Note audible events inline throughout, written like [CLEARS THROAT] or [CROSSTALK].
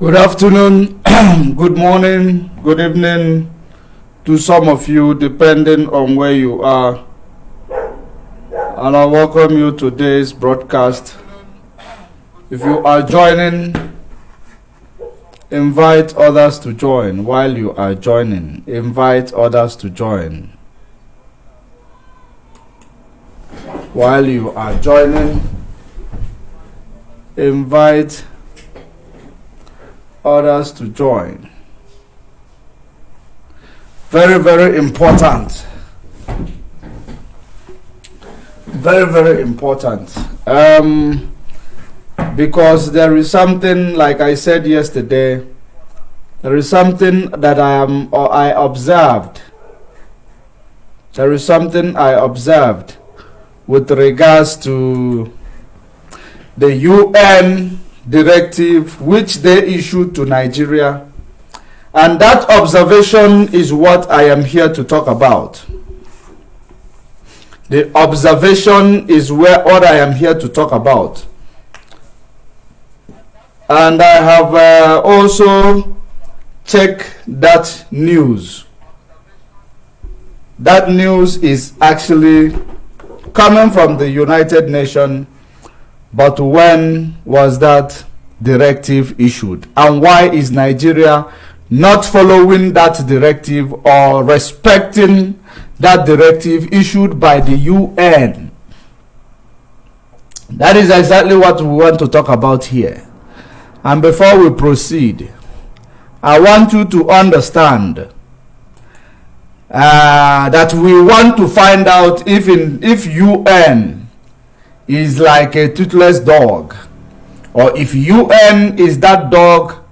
Good afternoon, [CLEARS THROAT] good morning, good evening to some of you, depending on where you are. And I welcome you to today's broadcast. If you are joining, invite others to join. While you are joining, invite others to join. While you are joining, invite others to join. Very, very important. Very, very important. Um, because there is something, like I said yesterday, there is something that I am or I observed. There is something I observed with regards to the UN directive which they issued to Nigeria. And that observation is what I am here to talk about. The observation is where what I am here to talk about. And I have uh, also checked that news. That news is actually coming from the United Nations but when was that directive issued? And why is Nigeria not following that directive or respecting that directive issued by the UN? That is exactly what we want to talk about here. And before we proceed, I want you to understand uh, that we want to find out if in if UN is like a toothless dog. Or if UN is that dog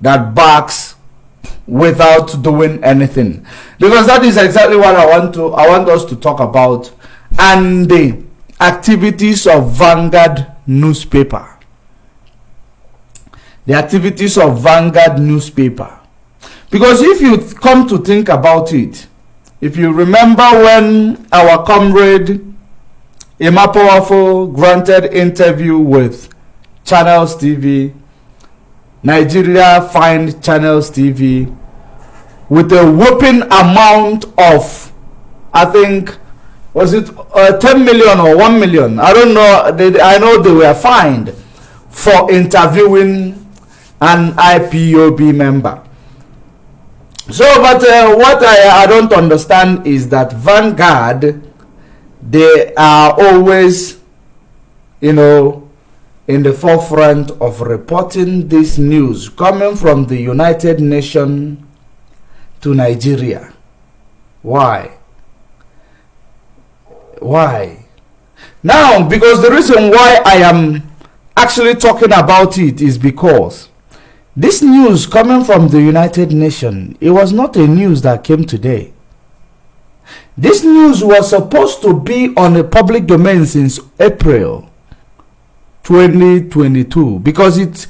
that barks without doing anything. Because that is exactly what I want to I want us to talk about and the activities of Vanguard newspaper. The activities of Vanguard newspaper. Because if you come to think about it if you remember when our comrade Powerful granted interview with Channels TV. Nigeria fined Channels TV with a whopping amount of, I think, was it uh, 10 million or 1 million? I don't know. I know they were fined for interviewing an IPOB member. So, but uh, what I, I don't understand is that Vanguard they are always, you know, in the forefront of reporting this news coming from the United Nations to Nigeria. Why? Why? Now, because the reason why I am actually talking about it is because this news coming from the United Nations, it was not a news that came today. This news was supposed to be on the public domain since April 2022 because it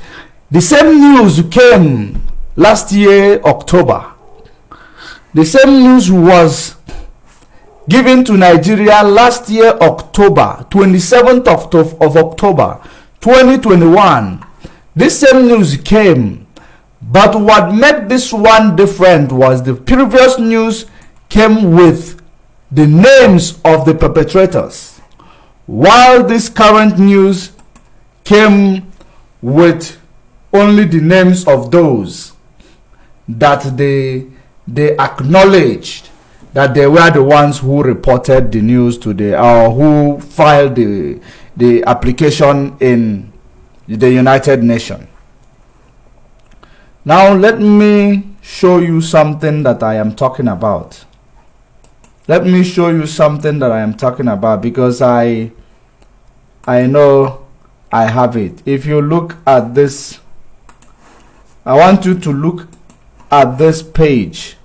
the same news came last year October. The same news was given to Nigeria last year October 27th of, of October 2021. This same news came but what made this one different was the previous news came with the names of the perpetrators, while this current news came with only the names of those that they they acknowledged that they were the ones who reported the news to the or who filed the the application in the United Nations. Now let me show you something that I am talking about let me show you something that I am talking about because I I know I have it. If you look at this I want you to look at this page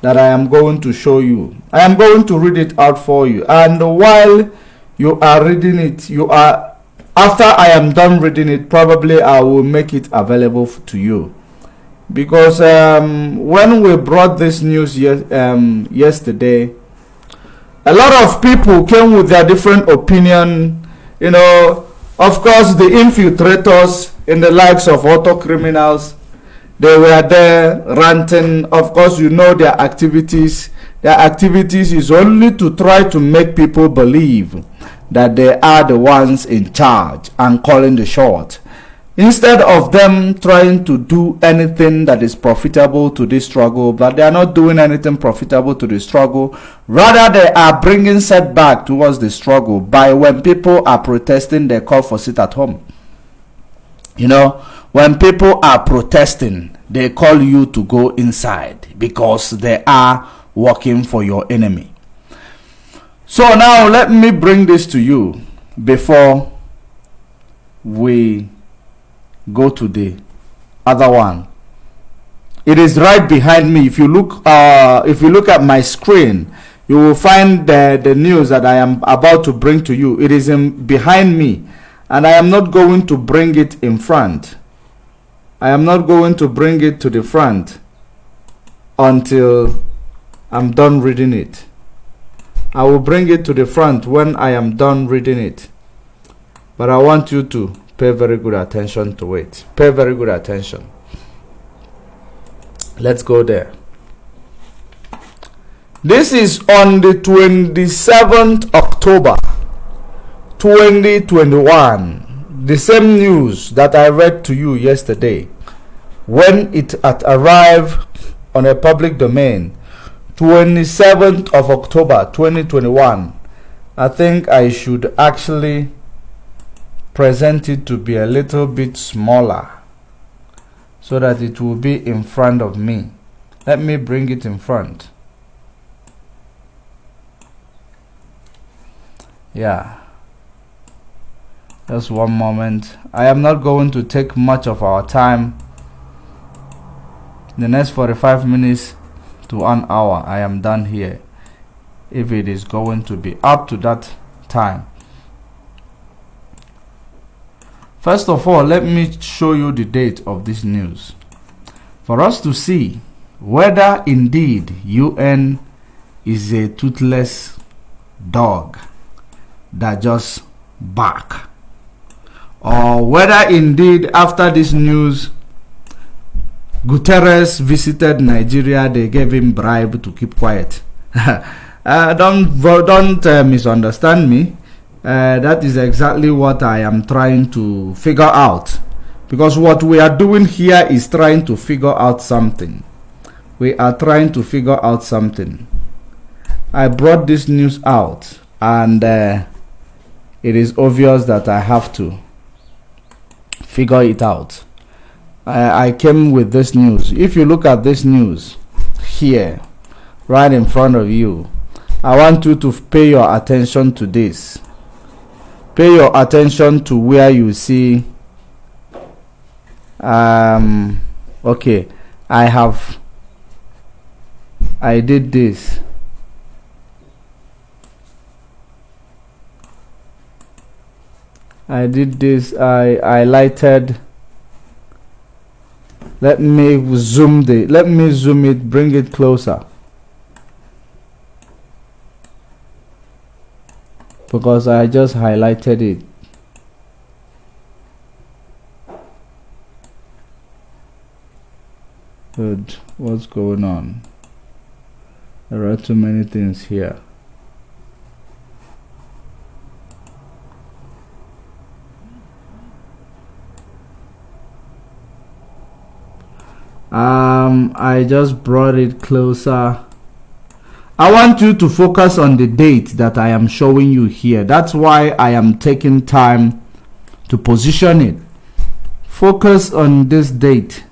that I am going to show you. I am going to read it out for you. And while you are reading it you are after I am done reading it probably I will make it available to you. Because um, when we brought this news ye um, yesterday a lot of people came with their different opinion you know of course the infiltrators in the likes of auto criminals they were there ranting. Of course, you know their activities. Their activities is only to try to make people believe that they are the ones in charge and calling the shot. Instead of them trying to do anything that is profitable to this struggle, but they are not doing anything profitable to the struggle, rather they are bringing setback towards the struggle by when people are protesting, they call for sit at home. You know, when people are protesting, they call you to go inside because they are working for your enemy. So now let me bring this to you before we go to the other one. It is right behind me. If you look uh, if you look at my screen you will find the, the news that I am about to bring to you. It is in, behind me and I am not going to bring it in front. I am not going to bring it to the front until I'm done reading it. I will bring it to the front when I am done reading it. But I want you to pay very good attention to it. Pay very good attention. Let's go there. This is on the 27th october 2021 the same news that i read to you yesterday. When it had arrived on a public domain 27th of october 2021 i think i should actually present it to be a little bit smaller so that it will be in front of me. Let me bring it in front. Yeah. Just one moment. I am not going to take much of our time. The next 45 minutes to an hour I am done here. If it is going to be up to that time First of all, let me show you the date of this news. For us to see whether indeed UN is a toothless dog that just bark or whether indeed after this news Guterres visited Nigeria they gave him bribe to keep quiet [LAUGHS] uh, don't don't uh, misunderstand me uh, that is exactly what I am trying to figure out. Because what we are doing here is trying to figure out something. We are trying to figure out something. I brought this news out and uh, it is obvious that I have to figure it out. I, I came with this news. If you look at this news here, right in front of you, I want you to pay your attention to this pay your attention to where you see um okay i have i did this. I did this. I i lighted. Let me zoom the let me zoom it bring it closer because I just highlighted it. Good. What's going on? There are too many things here. Um I just brought it closer I want you to focus on the date that I am showing you here. That's why I am taking time to position it. Focus on this date.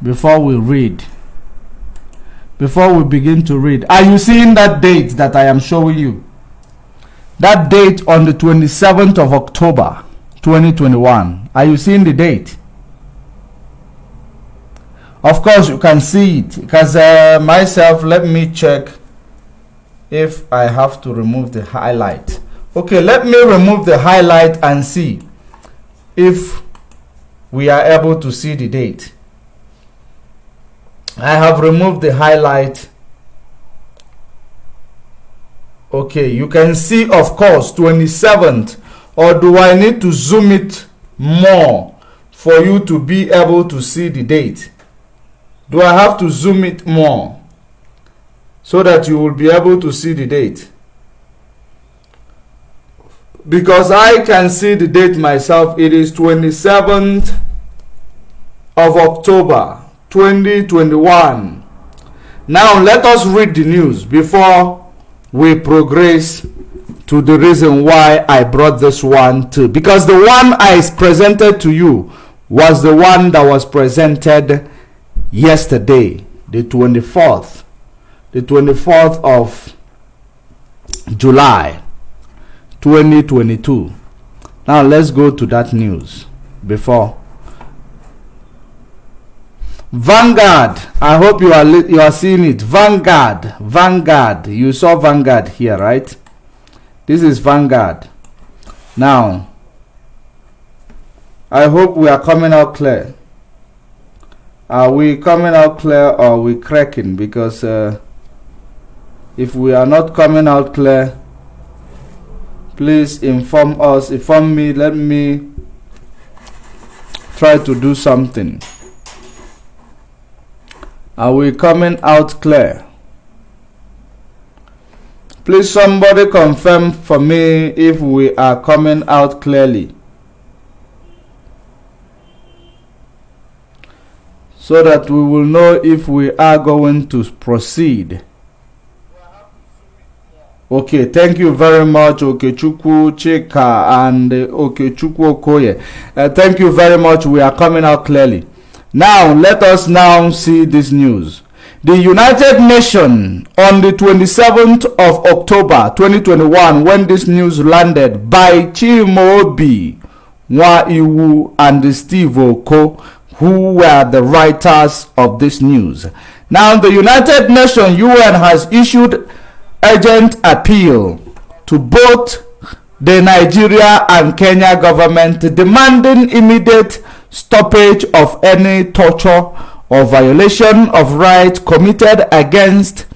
Before we read. Before we begin to read. Are you seeing that date that I am showing you? That date on the 27th of October 2021. Are you seeing the date? Of course you can see it because uh, myself let me check if I have to remove the highlight. Okay let me remove the highlight and see if we are able to see the date. I have removed the highlight. Okay you can see of course 27th or do I need to zoom it more for you to be able to see the date? Do I have to zoom it more so that you will be able to see the date? Because I can see the date myself. It is 27th of October 2021. Now let us read the news before we progress to the reason why I brought this one too. Because the one I presented to you was the one that was presented yesterday, the 24th, the 24th of July 2022. Now let's go to that news before Vanguard. I hope you are you are seeing it. Vanguard. Vanguard. You saw Vanguard here, right? This is Vanguard. Now, I hope we are coming out clear. Are we coming out clear or are we cracking? Because uh, if we are not coming out clear, please inform us, inform me, let me try to do something. Are we coming out clear? Please somebody confirm for me if we are coming out clearly. So that we will know if we are going to proceed. Okay, thank you very much, Okechukwu Chika and uh, Okechukwu Okoye. Uh, thank you very much. We are coming out clearly. Now, let us now see this news. The United Nations on the 27th of October 2021, when this news landed by Chimaobi, Nwaiwu, and Steve Oko, who were the writers of this news. Now, the United Nations UN has issued urgent appeal to both the Nigeria and Kenya government demanding immediate stoppage of any torture or violation of rights committed against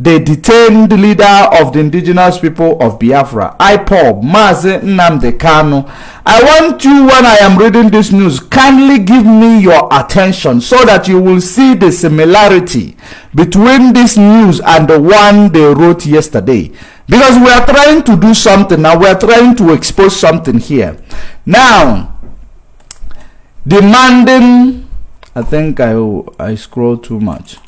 the detained leader of the indigenous people of Biafra, IPOB, Mazi Nnamdi Kanu. I want you, when I am reading this news, kindly give me your attention so that you will see the similarity between this news and the one they wrote yesterday. Because we are trying to do something now, we are trying to expose something here. Now, demanding I think I I scroll too much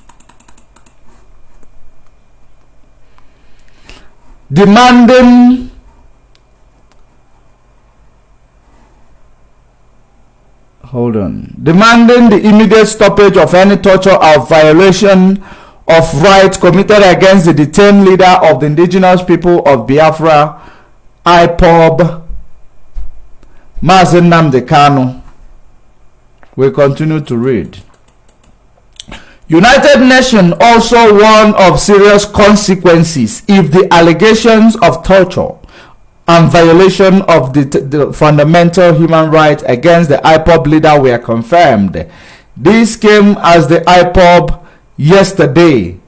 demanding hold on demanding the immediate stoppage of any torture or violation of rights committed against the detained leader of the indigenous people of Biafra IPOB Mazi Nnamdi Kanu we continue to read. United Nations also warned of serious consequences if the allegations of torture and violation of the, the, fundamental human rights against the IPOB leader were confirmed. This came as the IPOB yesterday,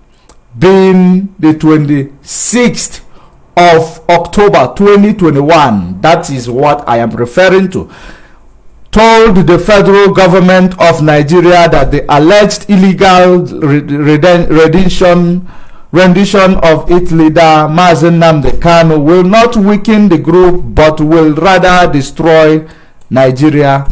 being the 26th of October 2021. That is what I am referring to told the federal government of Nigeria that the alleged illegal rendition rendition of its leader Mazen Namde will not weaken the group but will rather destroy Nigeria.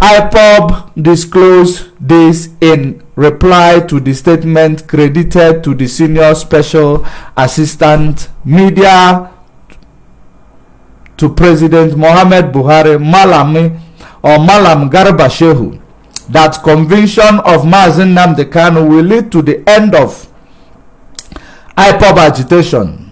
IPOB disclosed this in reply to the statement credited to the senior special assistant media to President Mohamed Buhari Malami or Malam Garba Shehu that conviction of Mazi Nnamdi Kanu will lead to the end of IPOB agitation.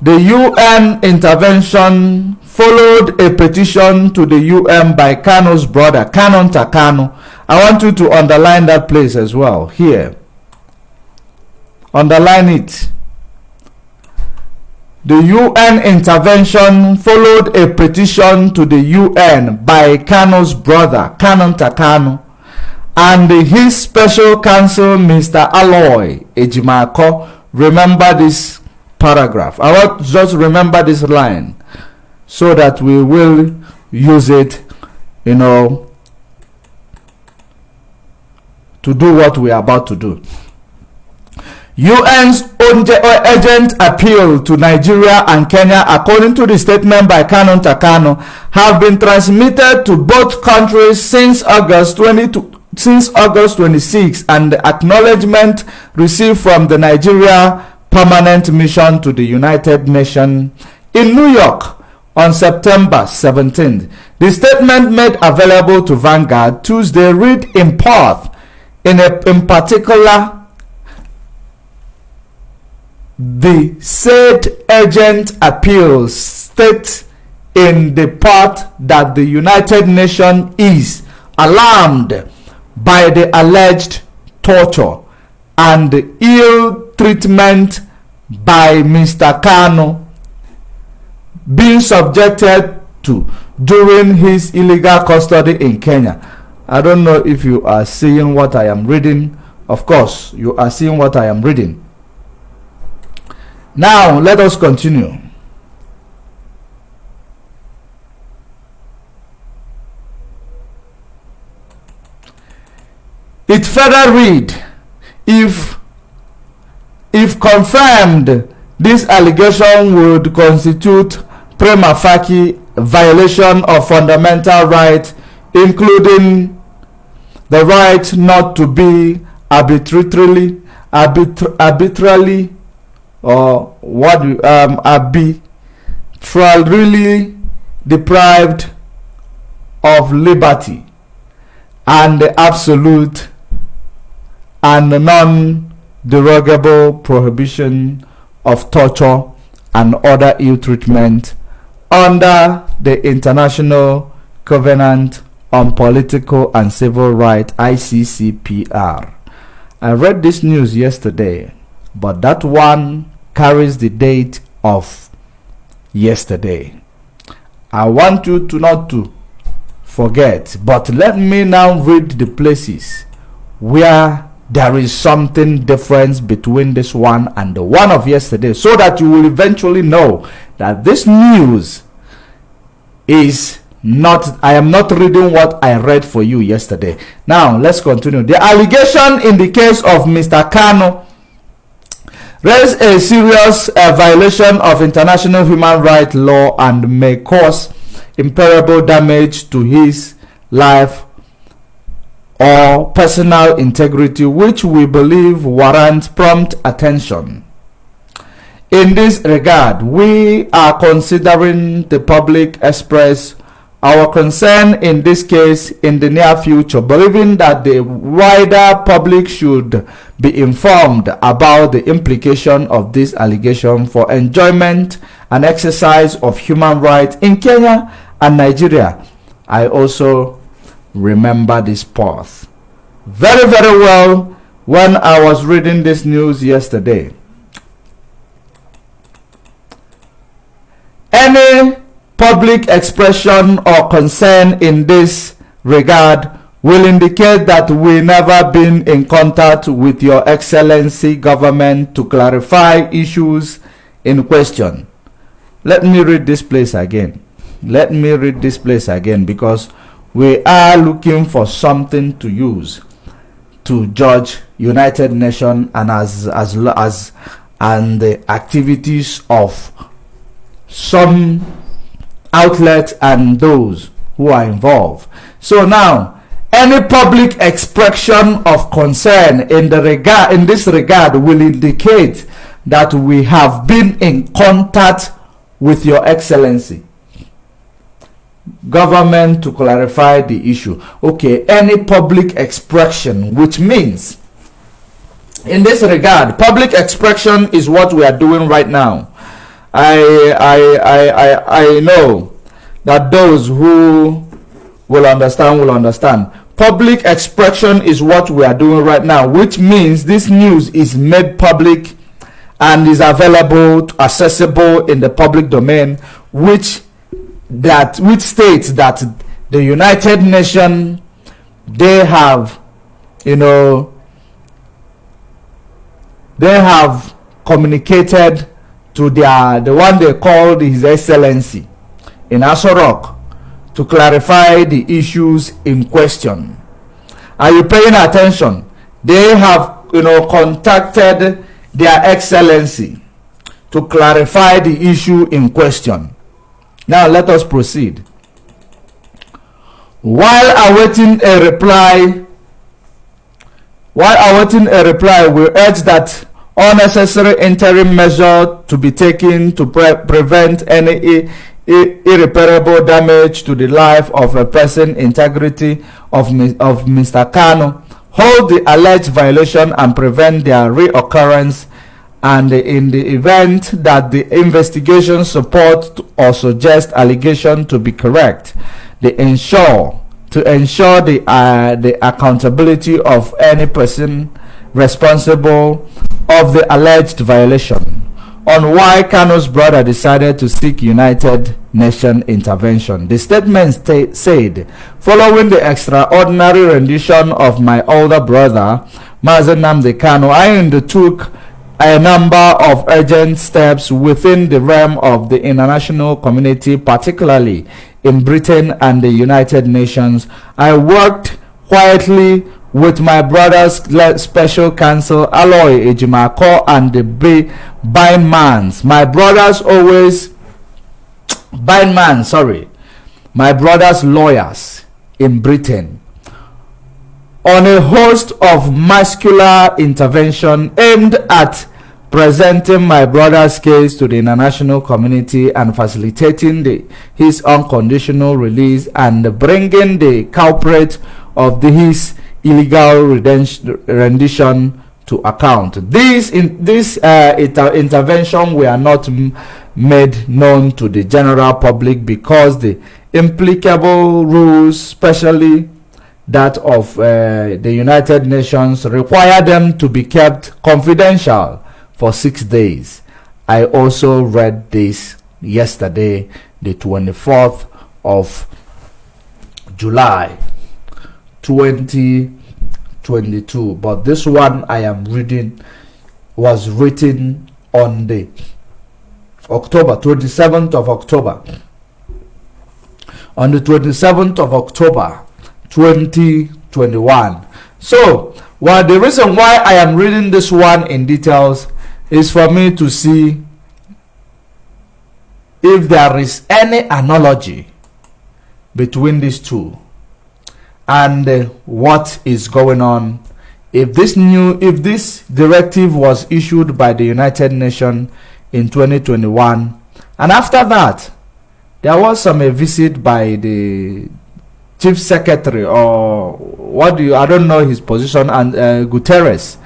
The UN intervention followed a petition to the UN by Kanu's brother, Kanunta Kanu. I want you to underline that place as well here. Underline it. The UN intervention followed a petition to the UN by Kanu's brother, Kanunta Kanu, and his special counsel, Mr. Aloy Ejimakor. Remember this paragraph. I want just remember this line so that we will use it, you know, to do what we are about to do. UN's urgent uh, appeal to Nigeria and Kenya, according to the statement by Kanunta Kanu, have been transmitted to both countries since August 20, since August 26 and the acknowledgement received from the Nigeria Permanent Mission to the United Nations in New York on September 17. The statement made available to Vanguard Tuesday read in part in, a, in particular the said urgent appeals state in the part that the United Nations is alarmed by the alleged torture and ill treatment by Mr. Kanu being subjected to during his illegal custody in Kenya. I don't know if you are seeing what I am reading. Of course, you are seeing what I am reading. Now, let us continue. It further read, if if confirmed, this allegation would constitute prima facie violation of fundamental rights, including the right not to be arbitrarily, arbitra arbitrarily, or what um, really deprived of liberty and the absolute and non-derogable prohibition of torture and other ill treatment under the International Covenant on Political and Civil Rights ICCPR. I read this news yesterday, but that one carries the date of yesterday. I want you to not to forget, but let me now read the places where there is something different between this one and the one of yesterday so that you will eventually know that this news is not i am not reading what i read for you yesterday now let's continue the allegation in the case of mr kanu raised a serious uh, violation of international human rights law and may cause irreparable damage to his life or personal integrity which we believe warrants prompt attention. In this regard, we are considering the public express our concern in this case in the near future, believing that the wider public should be informed about the implication of this allegation for enjoyment and exercise of human rights in Kenya and Nigeria. I also remember this path very, very well when I was reading this news yesterday. Any public expression or concern in this regard will indicate that we never been in contact with your excellency government to clarify issues in question. Let me read this place again. Let me read this place again because we are looking for something to use to judge United Nations and as as as and the activities of some outlets and those who are involved. So now, any public expression of concern in the regard in this regard will indicate that we have been in contact with your excellency government to clarify the issue. Okay, any public expression, which means in this regard, public expression is what we are doing right now. I, I, I, I, I know that those who will understand will understand. Public expression is what we are doing right now, which means this news is made public and is available, accessible in the public domain, which that which states that the United Nations they have you know they have communicated to their the one they called his excellency in Aso Rock to clarify the issues in question. Are you paying attention? They have, you know, contacted their excellency to clarify the issue in question. Now let us proceed. While awaiting a reply, while awaiting a reply, we urge that all necessary interim measures to be taken to pre prevent any irreparable damage to the life of a person integrity of, of Mr. Kanu, hold the alleged violation and prevent their reoccurrence and in the event that the investigation support or suggest allegation to be correct, they ensure to ensure the uh, the accountability of any person responsible of the alleged violation on why Kanu's brother decided to seek United Nations intervention. The statement said, following the extraordinary rendition of my older brother, Mazi Nnamdi Kanu, I undertook a number of urgent steps within the realm of the international community, particularly in Britain and the United Nations. I worked quietly with my brother's special counsel Aloy Ejimakor and the B. Bindmans. My brothers always Bindman, sorry. My brother's lawyers in Britain on a host of muscular intervention aimed at presenting my brother's case to the international community and facilitating the, his unconditional release and bringing the culprit of the, his illegal rendition to account. This in this uh, inter intervention were not made known to the general public because the implicable rules, especially that of uh, the United Nations, require them to be kept confidential for six days. I also read this yesterday, the 24th of July 2022 but this one i am reading was written on the october 27th of october. On the 27th of october 2021 so well the reason why i am reading this one in details is for me to see if there is any analogy between these two and uh, what is going on. If this new if this directive was issued by the united nations in 2021 and after that there was some a visit by the chief secretary or what do you i don't know his position and uh, guterres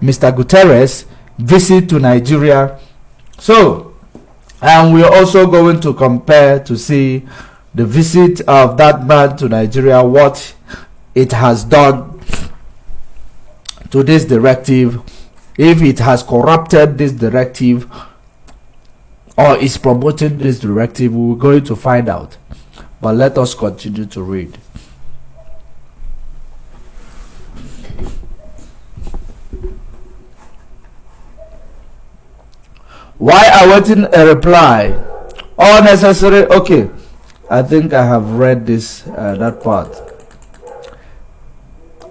mr guterres visit to nigeria. So and we're also going to compare to see the visit of that man to nigeria what it has done to this directive, if it has corrupted this directive or is promoting this directive, we're going to find out. But let us continue to read. Why awaiting a reply? All necessary. Okay, I think I have read this uh, that part.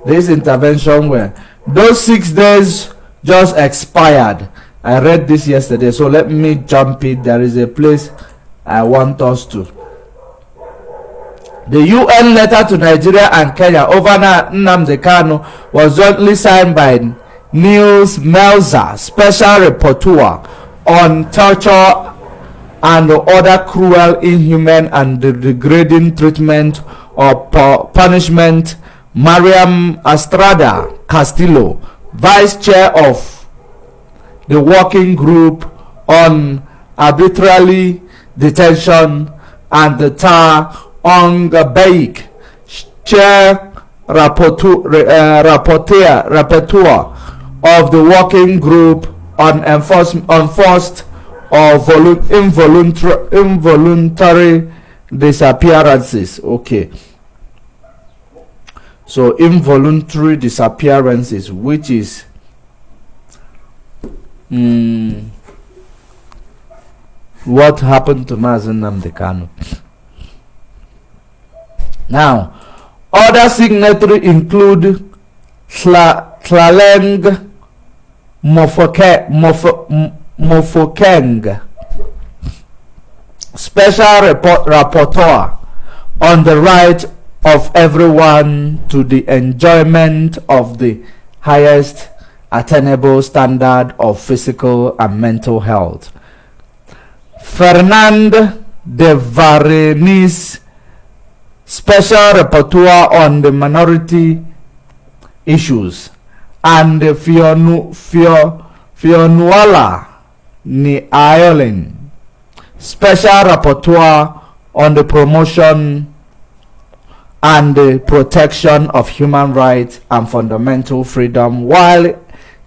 This intervention where those six days just expired. I read this yesterday so let me jump it. There is a place i want us to. The UN letter to Nigeria and Kenya over Nnamdi was jointly signed by Nils Melzer, special rapporteur on torture and other cruel, inhuman, and degrading treatment or punishment Mariam Estrada Castillo, Vice Chair of the Working Group on Arbitrary Detention and the Tar on Baik, Chair Rapporteur, uh, Rapporteur, Rapporteur of the Working Group on Enforced or involuntary, involuntary disappearances. Okay so involuntary disappearances which is mm, what happened to Mazi Nnamdi Kanu Now, other signatories include Tlaleng Mofokeng, Special Report, Rapporteur on the right of everyone to the enjoyment of the highest attainable standard of physical and mental health. Fernand de Varennes, Special Rapporteur on the Minority Issues, and Fionu, Fionuala Ireland, Special Rapporteur on the promotion and the protection of human rights and fundamental freedom while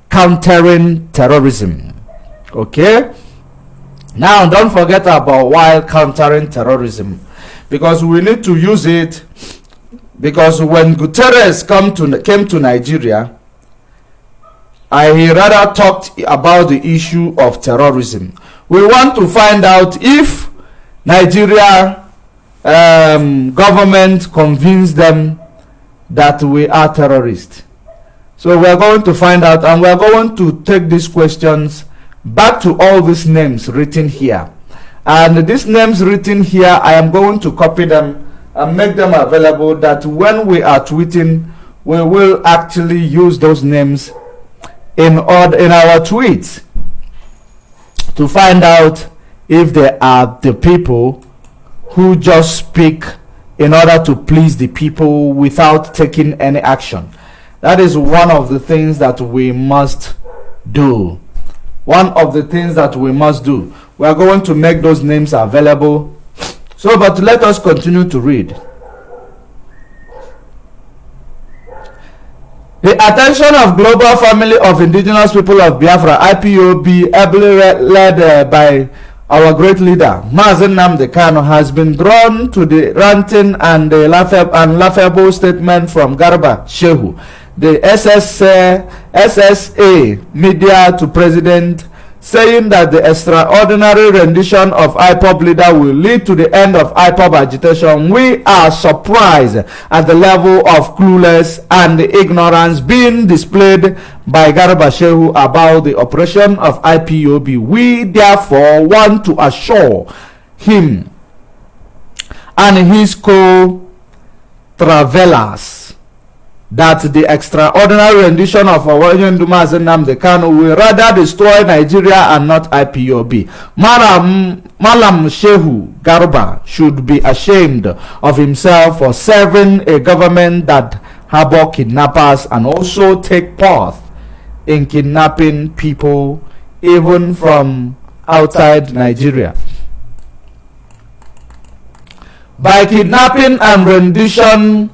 countering terrorism. Okay? Now, don't forget about while countering terrorism because we need to use it because when Guterres come to, came to Nigeria, I rather talked about the issue of terrorism. We want to find out if Nigeria um, government convinced them that we are terrorists. So we are going to find out and we are going to take these questions back to all these names written here. And these names written here, I am going to copy them and make them available that when we are tweeting, we will actually use those names in, in our tweets to find out if they are the people who just speak in order to please the people without taking any action. That is one of the things that we must do. One of the things that we must do. We are going to make those names available. So, but let us continue to read. The attention of Global Family of Indigenous People of Biafra, IPOB, ably led uh, by our great leader, Mazen Namdekano, has been drawn to the ranting and the laughable, and laughable statement from Garba Shehu, the SS, uh, SSA media to President saying that the extraordinary rendition of IPOB leader will lead to the end of IPOB agitation, we are surprised at the level of clueless and ignorance being displayed by Garba Shehu about the operation of IPOB. We therefore want to assure him and his co-travelers that the extraordinary rendition of Owayen Dumas Nnamdi Kanu will rather destroy Nigeria and not IPOB. Malam, Malam Shehu Garba should be ashamed of himself for serving a government that harbor kidnappers and also take part in kidnapping people even from outside Nigeria. By kidnapping and rendition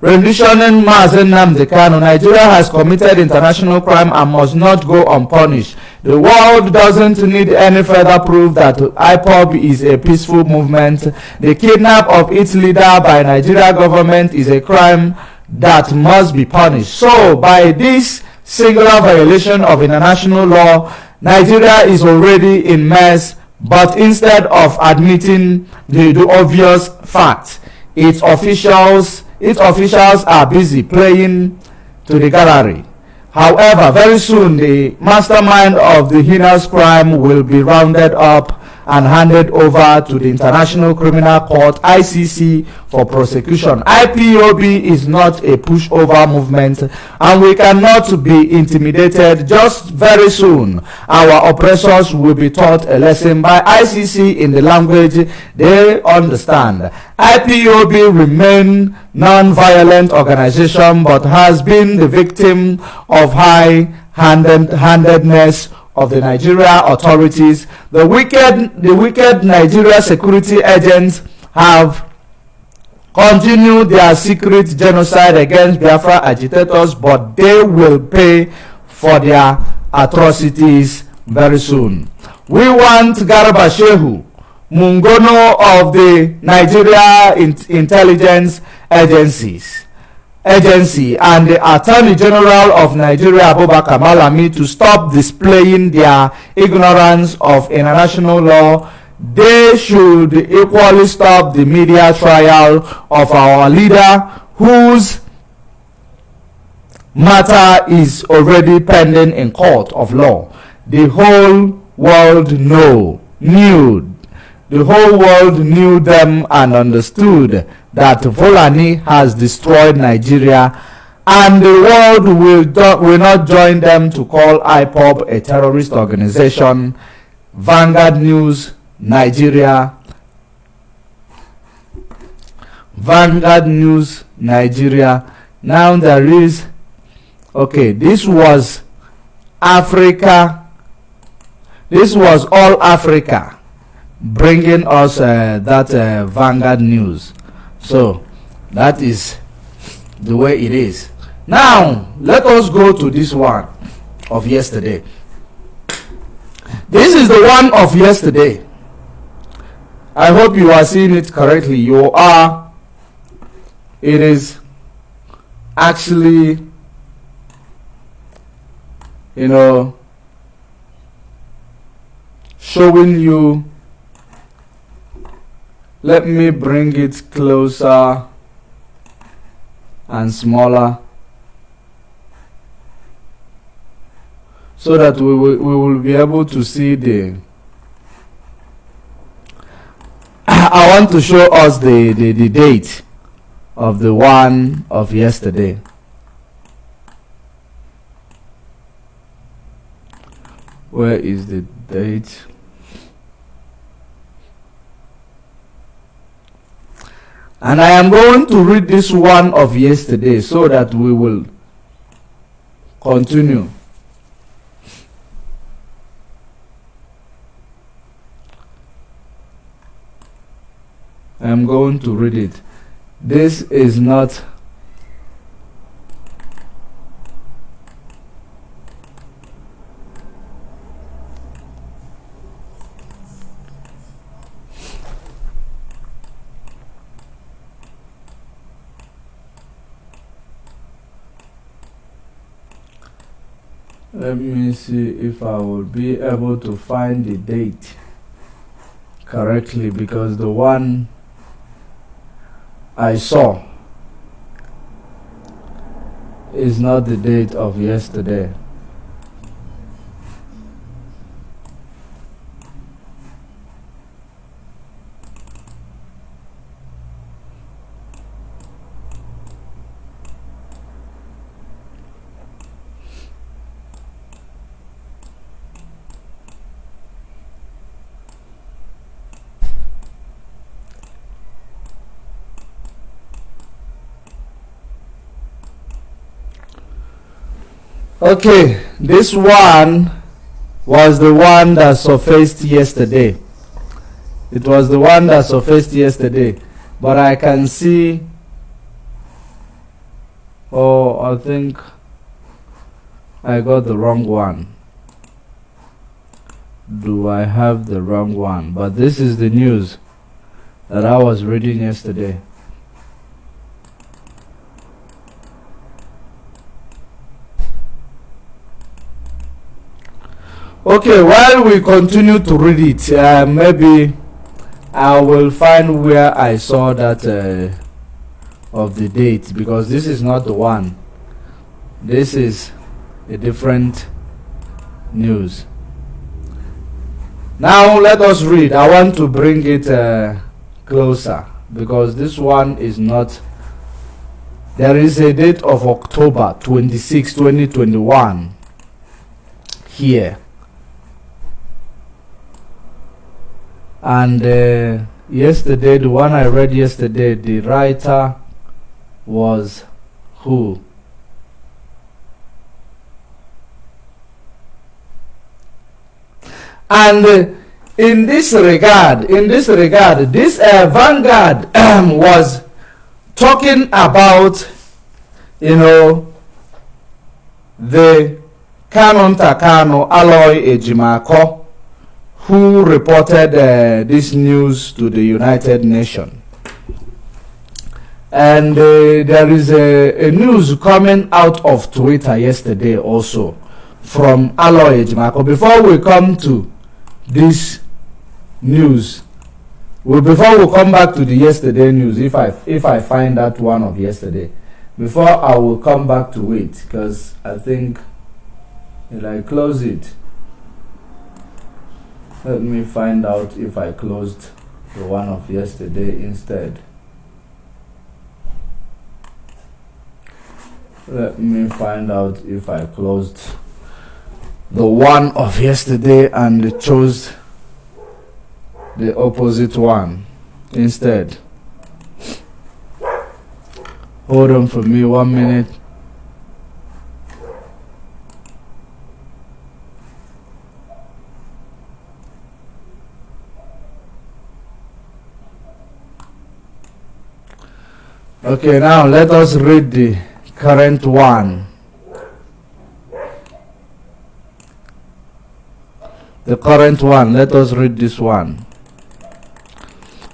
renditioning Mazi Nnamdi Kanu, Nigeria has committed international crime and must not go unpunished. The world doesn't need any further proof that IPOB is a peaceful movement. The kidnap of its leader by Nigeria government is a crime that must be punished. So, by this singular violation of international law, Nigeria is already in mess, but instead of admitting the, the obvious fact, its officials its officials are busy playing to the gallery. However, very soon the mastermind of the heinous crime will be rounded up and handed over to the International Criminal Court ICC for prosecution. IPOB is not a pushover movement and we cannot be intimidated just very soon. Our oppressors will be taught a lesson by ICC in the language they understand. IPOB remain non-violent organization but has been the victim of high-handedness of the Nigeria authorities. The wicked, the wicked Nigeria security agents have continued their secret genocide against Biafra agitators, but they will pay for their atrocities very soon. We want Garba Shehu, Mungono of the Nigeria intelligence agencies agency and the attorney general of nigeria abubakar malami to stop displaying their ignorance of international law they should equally stop the media trial of our leader whose matter is already pending in court of law. The whole world know, knew, the whole world knew them and understood that Fulani has destroyed Nigeria and the world will, will not join them to call IPOB a terrorist organization. Vanguard News, Nigeria. Vanguard News, Nigeria. Now there is, okay, this was Africa. This was all Africa bringing us uh, that uh, Vanguard News. So that is the way it is. Now, let us go to this one of yesterday. This is the one of yesterday. I hope you are seeing it correctly. You are. It is actually, you know, showing you. Let me bring it closer and smaller so that we will, we will be able to see the [CLEARS THROAT] I want to show us the, the, the date of the one of yesterday. Where is the date And I am going to read this one of yesterday so that we will continue. I am going to read it. This is not let me see if I will be able to find the date correctly because the one I saw is not the date of yesterday. Okay, this one was the one that surfaced yesterday. It was the one that surfaced yesterday. But I can see, oh, I think I got the wrong one. Do I have the wrong one? But this is the news that I was reading yesterday. Okay, while we continue to read it, uh, maybe I will find where I saw that uh, of the date because this is not the one. This is a different news. Now let us read. I want to bring it uh, closer because this one is not. There is a date of October 26, 2021 here. And uh, yesterday the one i read yesterday the writer was who? And uh, in this regard in this regard this uh, vanguard was talking about you know the Kanunta Kanu Aloy Ejimakor who reported uh, this news to the United Nations. And uh, there is a, a, news coming out of Twitter yesterday also from Aloy Ejimakor. Before we come to this news. Well, before we come back to the yesterday news, if I if I find that one of yesterday, before I will come back to it because I think if I close it, let me find out if I closed the one of yesterday instead. Let me find out if I closed the one of yesterday and chose the opposite one instead. Hold on for me one minute. Okay, now let us read the current one. The current one, let us read this one.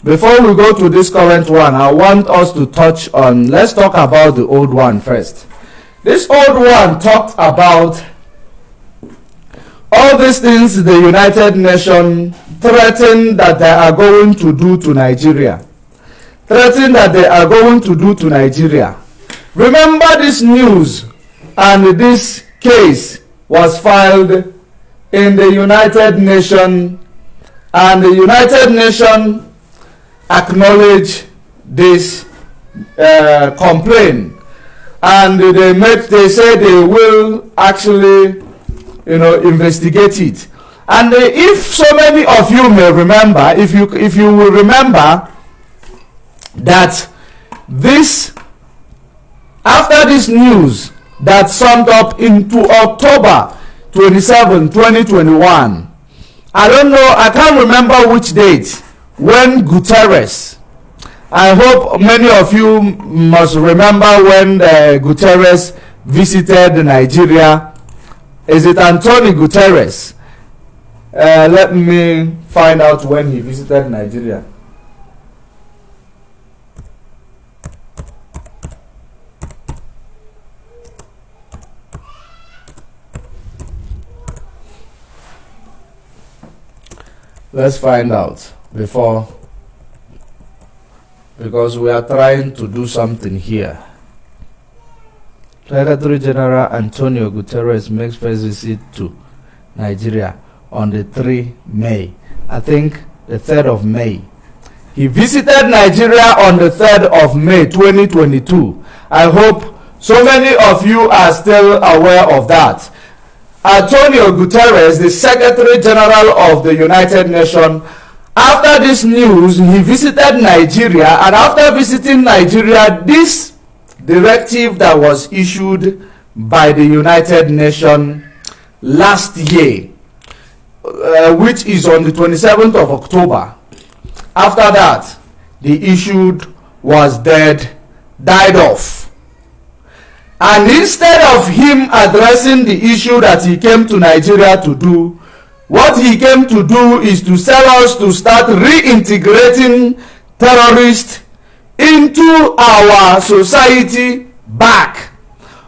Before we go to this current one, I want us to touch on, let's talk about the old one first. This old one talked about all these things the United Nations threatened that they are going to do to Nigeria. Threatened that they are going to do to Nigeria. Remember this news and this case was filed in the United Nations and the United Nations acknowledge this uh, complaint and they made they say they will actually you know investigate it and if so many of you may remember if you if you will remember that this after this news that summed up into october 27 2021 i don't know i can't remember which date when Guterres, I hope many of you must remember when uh, Guterres visited Nigeria. Is it Antonio Guterres? Uh, let me find out when he visited Nigeria. Let's find out before because we are trying to do something here. Secretary General Antonio Guterres makes first visit to Nigeria on the 3 May. I think the 3rd of May. He visited Nigeria on the 3rd of May 2022. I hope so many of you are still aware of that. Antonio Guterres, the Secretary General of the United Nations, after this news, he visited Nigeria, and after visiting Nigeria, this directive that was issued by the United Nations last year, uh, which is on the 27th of October, after that, the issue was dead, died off. And instead of him addressing the issue that he came to Nigeria to do, what he came to do is to sell us to start reintegrating terrorists into our society back.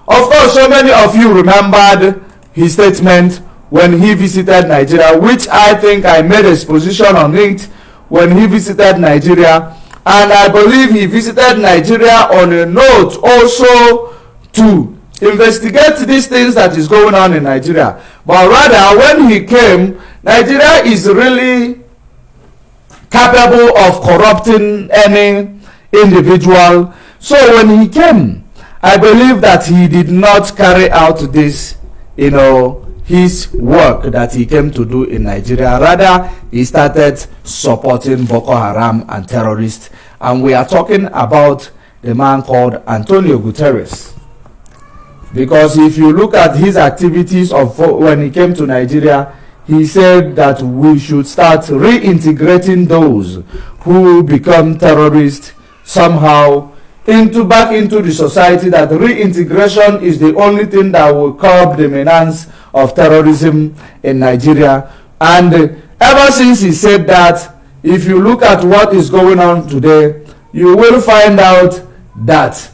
Of course, so many of you remembered his statement when he visited Nigeria, which I think I made a exposition on it when he visited Nigeria. And I believe he visited Nigeria on a note also to investigate these things that is going on in Nigeria. But rather, when he came, Nigeria is really capable of corrupting any individual. So when he came, I believe that he did not carry out this, you know, his work that he came to do in Nigeria. Rather, he started supporting Boko Haram and terrorists. And we are talking about the man called Antonio Guterres because if you look at his activities of when he came to Nigeria he said that we should start reintegrating those who become terrorists somehow into back into the society that reintegration is the only thing that will curb the menace of terrorism in Nigeria. And ever since he said that if you look at what is going on today you will find out that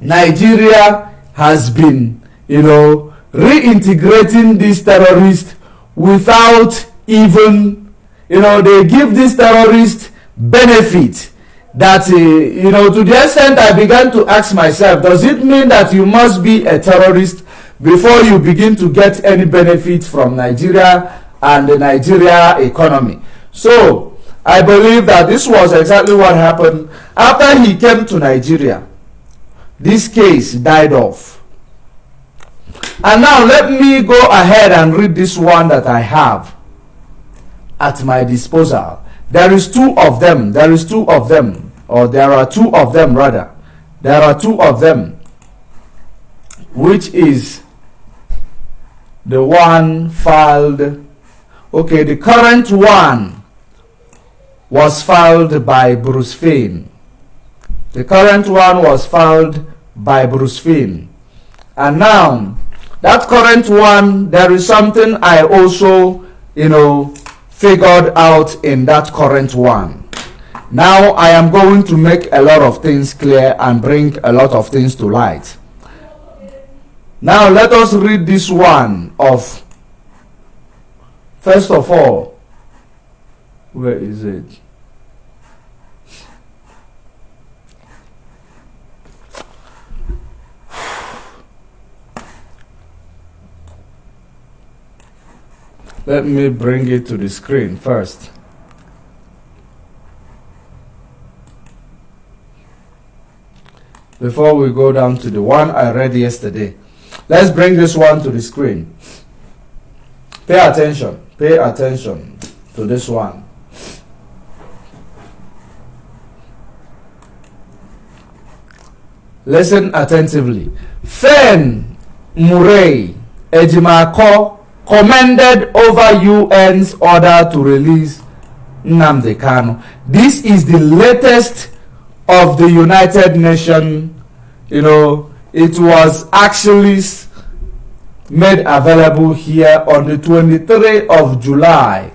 Nigeria has been, you know, reintegrating these terrorists without even, you know, they give these terrorists benefit that, uh, you know, to the extent I began to ask myself, does it mean that you must be a terrorist before you begin to get any benefit from Nigeria and the Nigeria economy? So, I believe that this was exactly what happened after he came to Nigeria. This case died off. And now let me go ahead and read this one that I have at my disposal. There is two of them. There is two of them. Or there are two of them rather. There are two of them. Which is the one filed. Okay, the current one was filed by Bruce Finn. The current one was filed by Bruce Finn. And now, that current one, there is something I also, you know, figured out in that current one. Now I am going to make a lot of things clear and bring a lot of things to light. Now let us read this one of, first of all, where is it? Let me bring it to the screen first. Before we go down to the one I read yesterday. Let's bring this one to the screen. Pay attention. Pay attention to this one. Listen attentively. Fein Murray Ejimakor commended over UN's order to release Nnamdi. This is the latest of the United Nations. You know, it was actually made available here on the 23rd of July,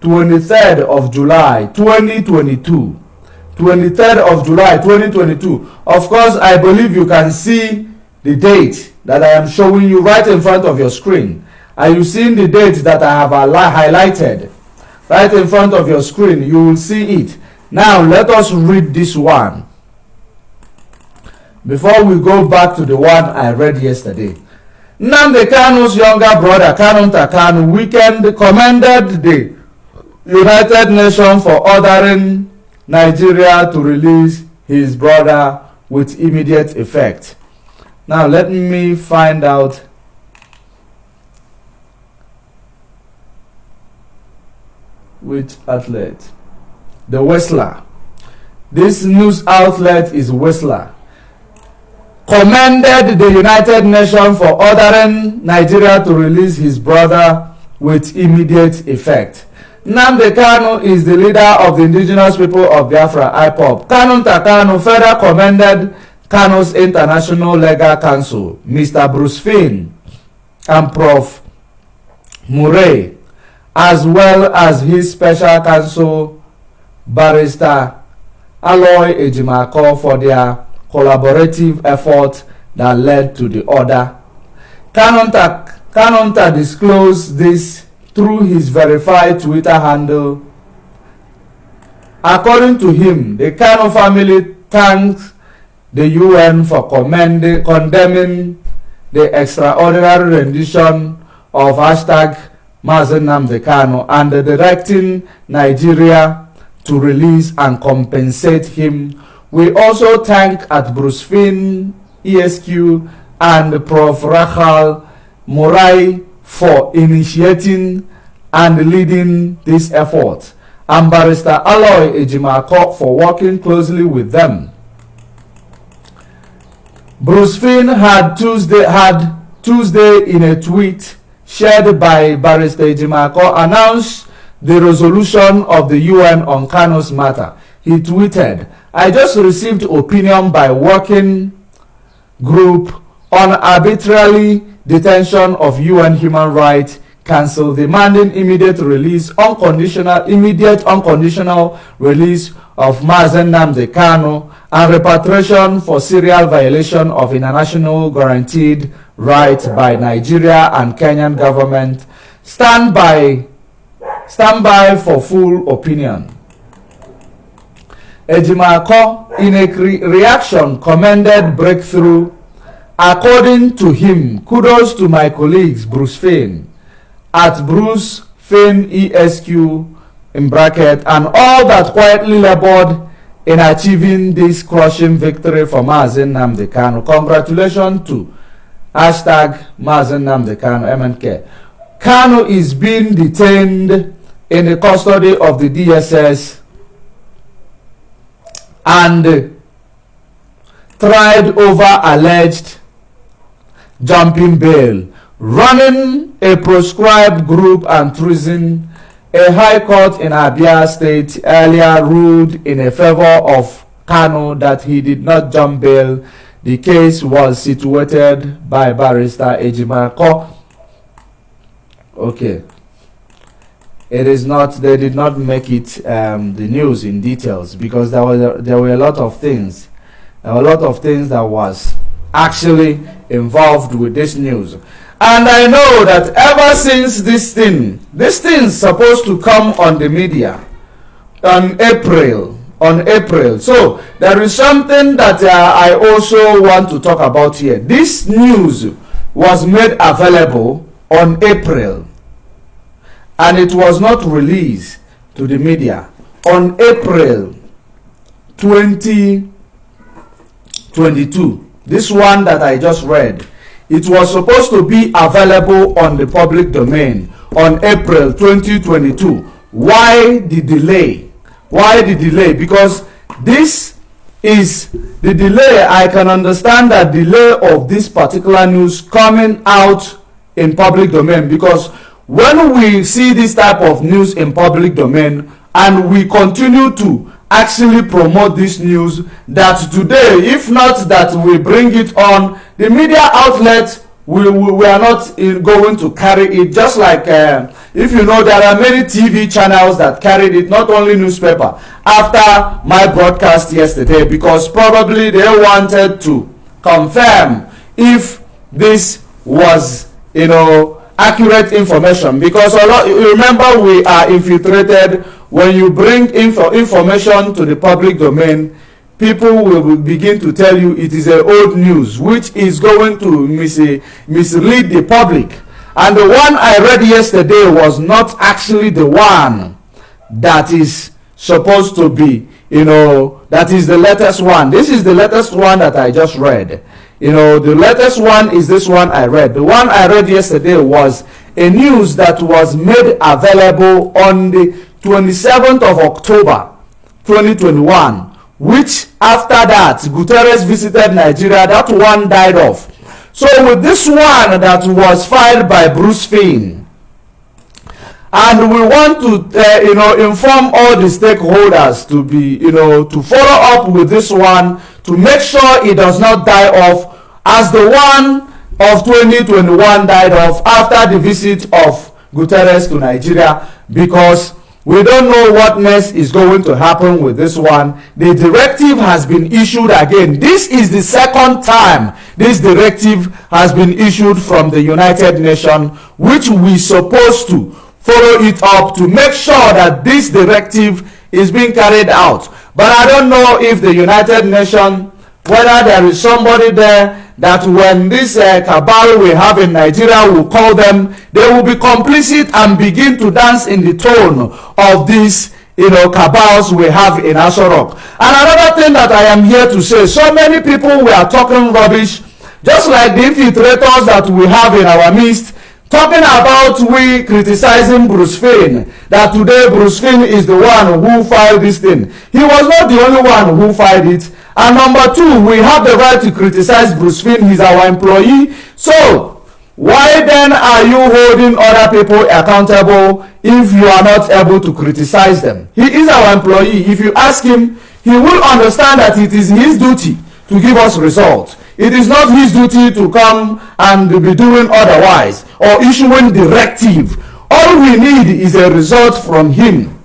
23rd of July, 2022. 23rd of July 2022. Of course, I believe you can see the date that I am showing you right in front of your screen. Are you seeing the date that I have highlighted? Right in front of your screen, you will see it. Now, let us read this one. Before we go back to the one I read yesterday. Nnamdi Kanu's younger brother, Kanunta Kanu, weekend commended the United Nations for ordering Nigeria to release his brother with immediate effect. Now, let me find out which outlet? The Whistler. This news outlet is Whistler. Commended the United Nations for ordering Nigeria to release his brother with immediate effect. Nnamdi Kanu is the leader of the indigenous people of Biafra, IPOB. Kanunta Kanu further commended Kanu's International Legal Council, Mr. Bruce Finn, and Prof. Murray as well as his special counsel barrister Aloy Ejimako for their collaborative effort that led to the order. Kanonta, Kanonta disclosed this through his verified Twitter handle. According to him, the Kano family thanks the UN for condemning the extraordinary rendition of hashtag Mazi Nnamdi Kanu and directing Nigeria to release and compensate him. We also thank at Bruce Finn, ESQ, and Prof. Rachel Murray for initiating and leading this effort, and Barrister Aloy Ejimakor for working closely with them. Bruce Finn had Tuesday had Tuesday in a tweet shared by Barrister Ejimakor announced the resolution of the UN on Kanu's matter. He tweeted, I just received opinion by working group on arbitrary detention of UN Human Rights Council demanding immediate release, unconditional, immediate unconditional release of Mazi Nnamdi Kanu and repatriation for serial violation of international guaranteed right by Nigeria and Kenyan government stand by Stand by for full opinion. Ejimakor, in a re reaction, commended breakthrough. According to him, kudos to my colleagues, Bruce Fein, at Bruce Fein ESQ, in bracket, and all that quietly labored in achieving this crushing victory for Mazi Nnamdi Kanu. Congratulations to hashtag Mazi Nnamdi Kanu, MNK. Kanu is being detained in the custody of the DSS and tried over alleged jumping bail, running a proscribed group and treason. A high court in Abia State earlier ruled in a favor of Kanu that he did not jump bail. The case was situated by barrister Ejimakor. Okay it is not they did not make it um, the news in details because there were there were a lot of things a lot of things that was actually involved with this news and i know that ever since this thing this thing is supposed to come on the media on april on april. So there is something that uh, i also want to talk about here. This news was made available on april. And it was not released to the media on April 2022. This one that I just read, it was supposed to be available on the public domain on April 2022. Why the delay? Why the delay? Because this is the delay. I can understand that delay of this particular news coming out in public domain because when we see this type of news in public domain and we continue to actually promote this news that today if not that we bring it on the media outlet we, we, we are not in, going to carry it. Just like uh, if you know there are many tv channels that carried it not only newspaper after my broadcast yesterday because probably they wanted to confirm if this was you know accurate information. Because a lot remember we are infiltrated when you bring info information to the public domain people will begin to tell you it is a old news which is going to mis mislead the public. And the one i read yesterday was not actually the one that is supposed to be you know that is the latest one. This is the latest one that i just read. You know, the latest one is this one I read. The one I read yesterday was a news that was made available on the 27th of October 2021, which after that, Guterres visited Nigeria. That one died off. So with this one that was filed by Bruce Finn, and we want to uh, you know inform all the stakeholders to be you know to follow up with this one to make sure it does not die off as the one of 2021 died off after the visit of Guterres to Nigeria because we don't know what next is going to happen with this one. The directive has been issued again. This is the second time this directive has been issued from the United Nations, which we supposed to follow it up to make sure that this directive is being carried out. But I don't know if the United Nations, whether there is somebody there that when this uh, cabal we have in Nigeria will call them, they will be complicit and begin to dance in the tone of these you know, cabals we have in Asorok. And another thing that I am here to say, so many people we are talking rubbish, just like the infiltrators that we have in our midst, talking about we criticizing Bruce Finn, that today Bruce Finn is the one who filed this thing. He was not the only one who filed it. And number two, we have the right to criticize Bruce Finn. He's our employee. So, why then are you holding other people accountable if you are not able to criticize them? He is our employee. If you ask him, he will understand that it is his duty to give us results. It is not his duty to come and be doing otherwise or issuing directive. All we need is a result from him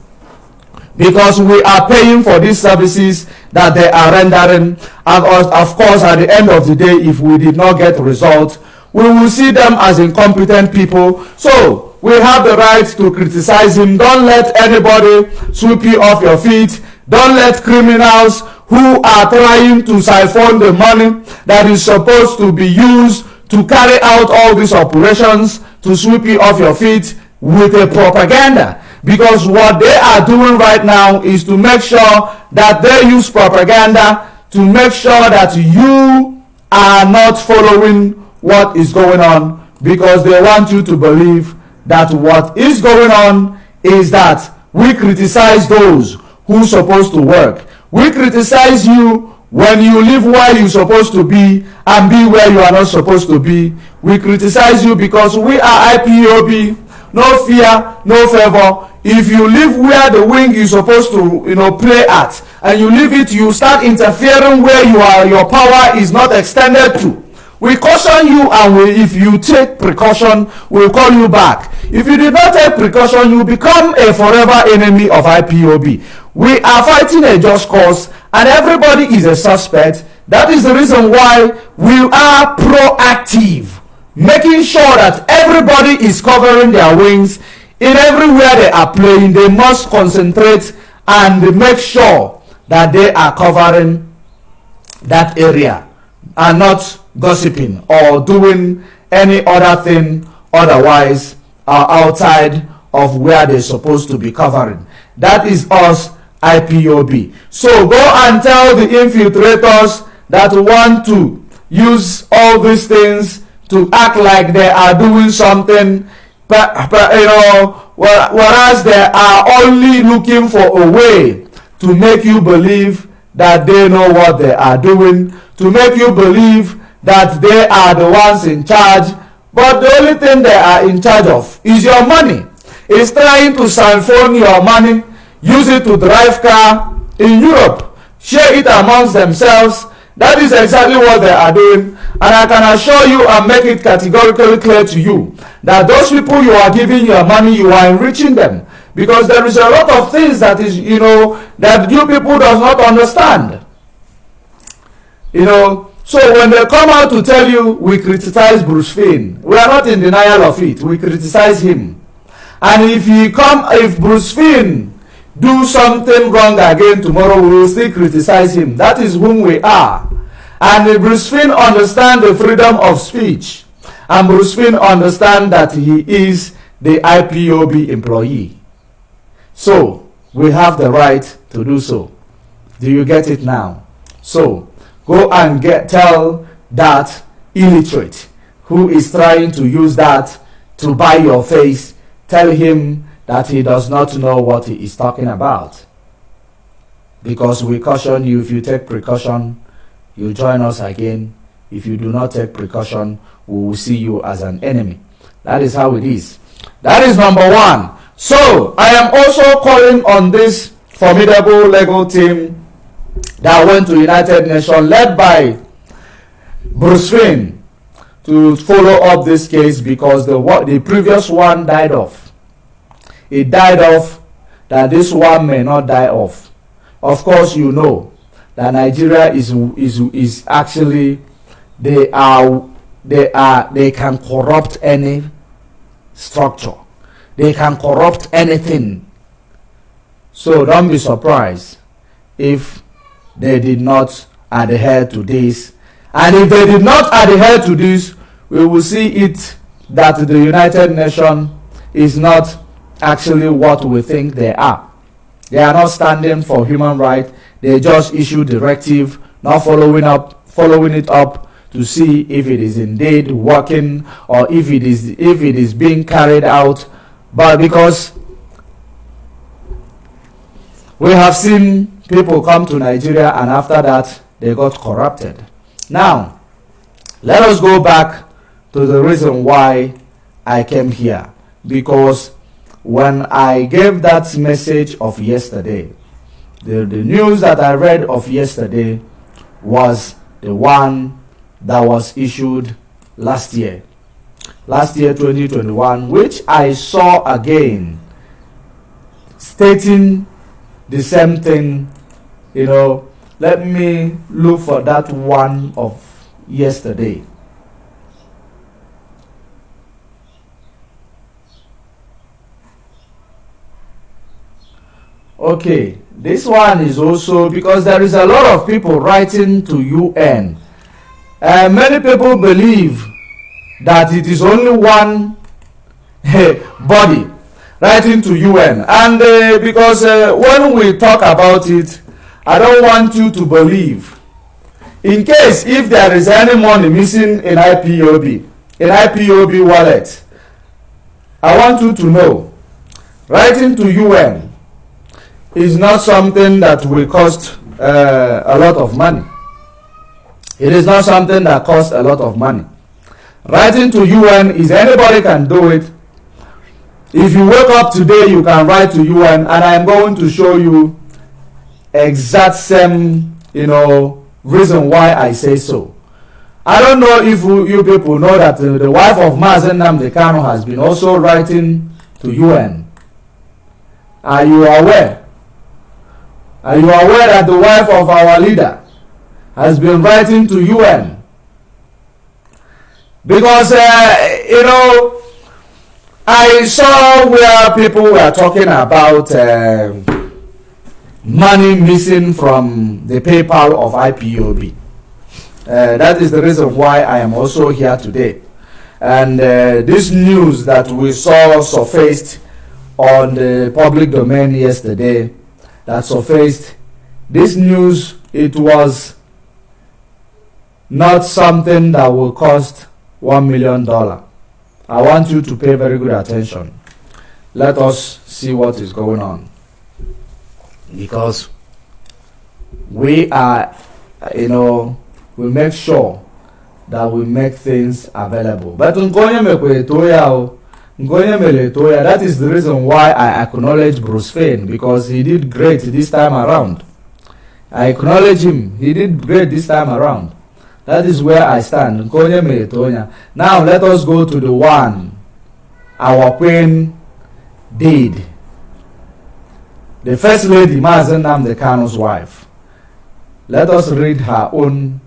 because we are paying for these services that they are rendering and of course at the end of the day if we did not get results we will see them as incompetent people so we have the right to criticize him. Don't let anybody sweep you off your feet. Don't let criminals who are trying to siphon the money that is supposed to be used to carry out all these operations to sweep you off your feet with a propaganda because what they are doing right now is to make sure that they use propaganda to make sure that you are not following what is going on. Because they want you to believe that what is going on is that we criticize those who supposed to work. We criticize you when you live where you're supposed to be and be where you are not supposed to be. We criticize you because we are ipob no fear no favor. If you live where the wing is supposed to you know play at and you leave it you start interfering where you are your power is not extended to. We caution you and we, if you take precaution we'll call you back. If you did not take precaution you become a forever enemy of ipob we are fighting a just cause and everybody is a suspect. That is the reason why we are proactive making sure that everybody is covering their wings. In everywhere they are playing they must concentrate and make sure that they are covering that area and not gossiping or doing any other thing. Otherwise uh, outside of where they're supposed to be covering. That is us ipob so go and tell the infiltrators that want to use all these things to act like they are doing something you know whereas they are only looking for a way to make you believe that they know what they are doing to make you believe that they are the ones in charge. But the only thing they are in charge of is your money. Is trying to siphon your money use it to drive car in europe share it amongst themselves. That is exactly what they are doing and i can assure you and make it categorically clear to you that those people you are giving your money you are enriching them. Because there is a lot of things that is you know that you people does not understand. You know so when they come out to tell you we criticize bruce Finn, we are not in denial of it. We criticize him. And if he come if bruce Finn do something wrong again tomorrow we will still criticize him. That is whom we are and bruce Finn understand the freedom of speech and bruce Finn understand that he is the ipob employee so we have the right to do so. Do you get it now? So go and get tell that illiterate who is trying to use that to buy your face, tell him that he does not know what he is talking about. Because we caution you, if you take precaution, you join us again. If you do not take precaution, we will see you as an enemy. That is how it is. That is number one. So, I am also calling on this formidable legal team that went to United Nations led by Bruce Finn to follow up this case because the, the previous one died off. It died off that this one may not die off. Of course, you know that Nigeria is, is, is actually, they are, they are, they can corrupt any structure they can corrupt anything. So don't be surprised if they did not adhere to this. And if they did not adhere to this, we will see it that the United Nations is not actually what we think they are. They are not standing for human rights. They just issue directive, not following up, following it up to see if it is indeed working or if it is if it is being carried out but because we have seen people come to Nigeria and after that they got corrupted. Now, let us go back to the reason why I came here. Because when I gave that message of yesterday, the, the news that I read of yesterday was the one that was issued last year. Last year, 2021, which I saw again stating the same thing, you know, let me look for that one of yesterday. Okay this one is also because there is a lot of people writing to un uh, many people believe that it is only one [LAUGHS] body writing to un and uh, because uh, when we talk about it i don't want you to believe. In case if there is any money missing in ipob in ipob wallet i want you to know writing to un is not something that will cost uh, a lot of money. It is not something that costs a lot of money. Writing to UN is anybody can do it. If you wake up today, you can write to UN, and I'm going to show you exact same, you know, reason why I say so. I don't know if you people know that uh, the wife of Mazi Nnamdi Kanu has been also writing to UN. Are you aware? Are you aware that the wife of our leader has been writing to UN? Because, uh, you know, I saw where people were talking about uh, money missing from the PayPal of IPOB. Uh, that is the reason why I am also here today. And uh, this news that we saw surfaced on the public domain yesterday that surfaced. This news it was not something that will cost one million dollar. I want you to pay very good attention. Let us see what is going on. Because we are you know we make sure that we make things available. But nkonye mekwe to ya o Ngoye Meletoya, that is the reason why I acknowledge Bruce Fein because he did great this time around. I acknowledge him. He did great this time around. That is where I stand. Nkonye Meletoya. Now let us go to the one our queen did. The first lady, Mazi Nnamdi Kanu's wife. Let us read her own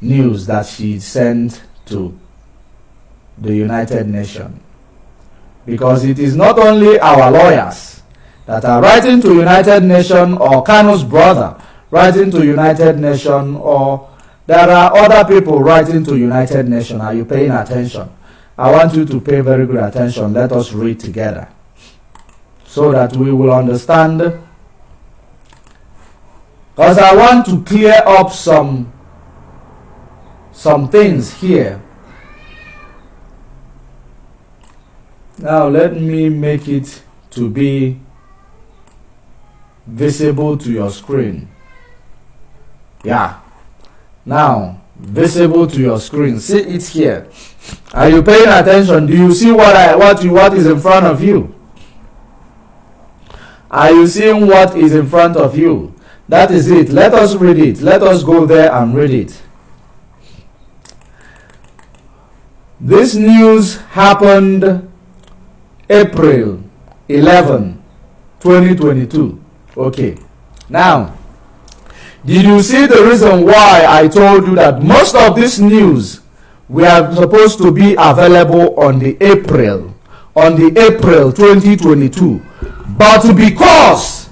news that she sent to the United Nations because it is not only our lawyers that are writing to United Nations or Kanu's brother writing to United Nations or there are other people writing to United Nations. Are you paying attention? I want you to pay very good attention. Let us read together so that we will understand. Because I want to clear up some some things here now let me make it to be visible to your screen. Yeah. Now visible to your screen. See it here. Are you paying attention? Do you see what i what you what is in front of you? Are you seeing what is in front of you? That is it. Let us read it. Let us go there and read it. This news happened April 11, 2022. Okay. Now, did you see the reason why I told you that most of this news we are supposed to be available on the April, on the April 2022, but because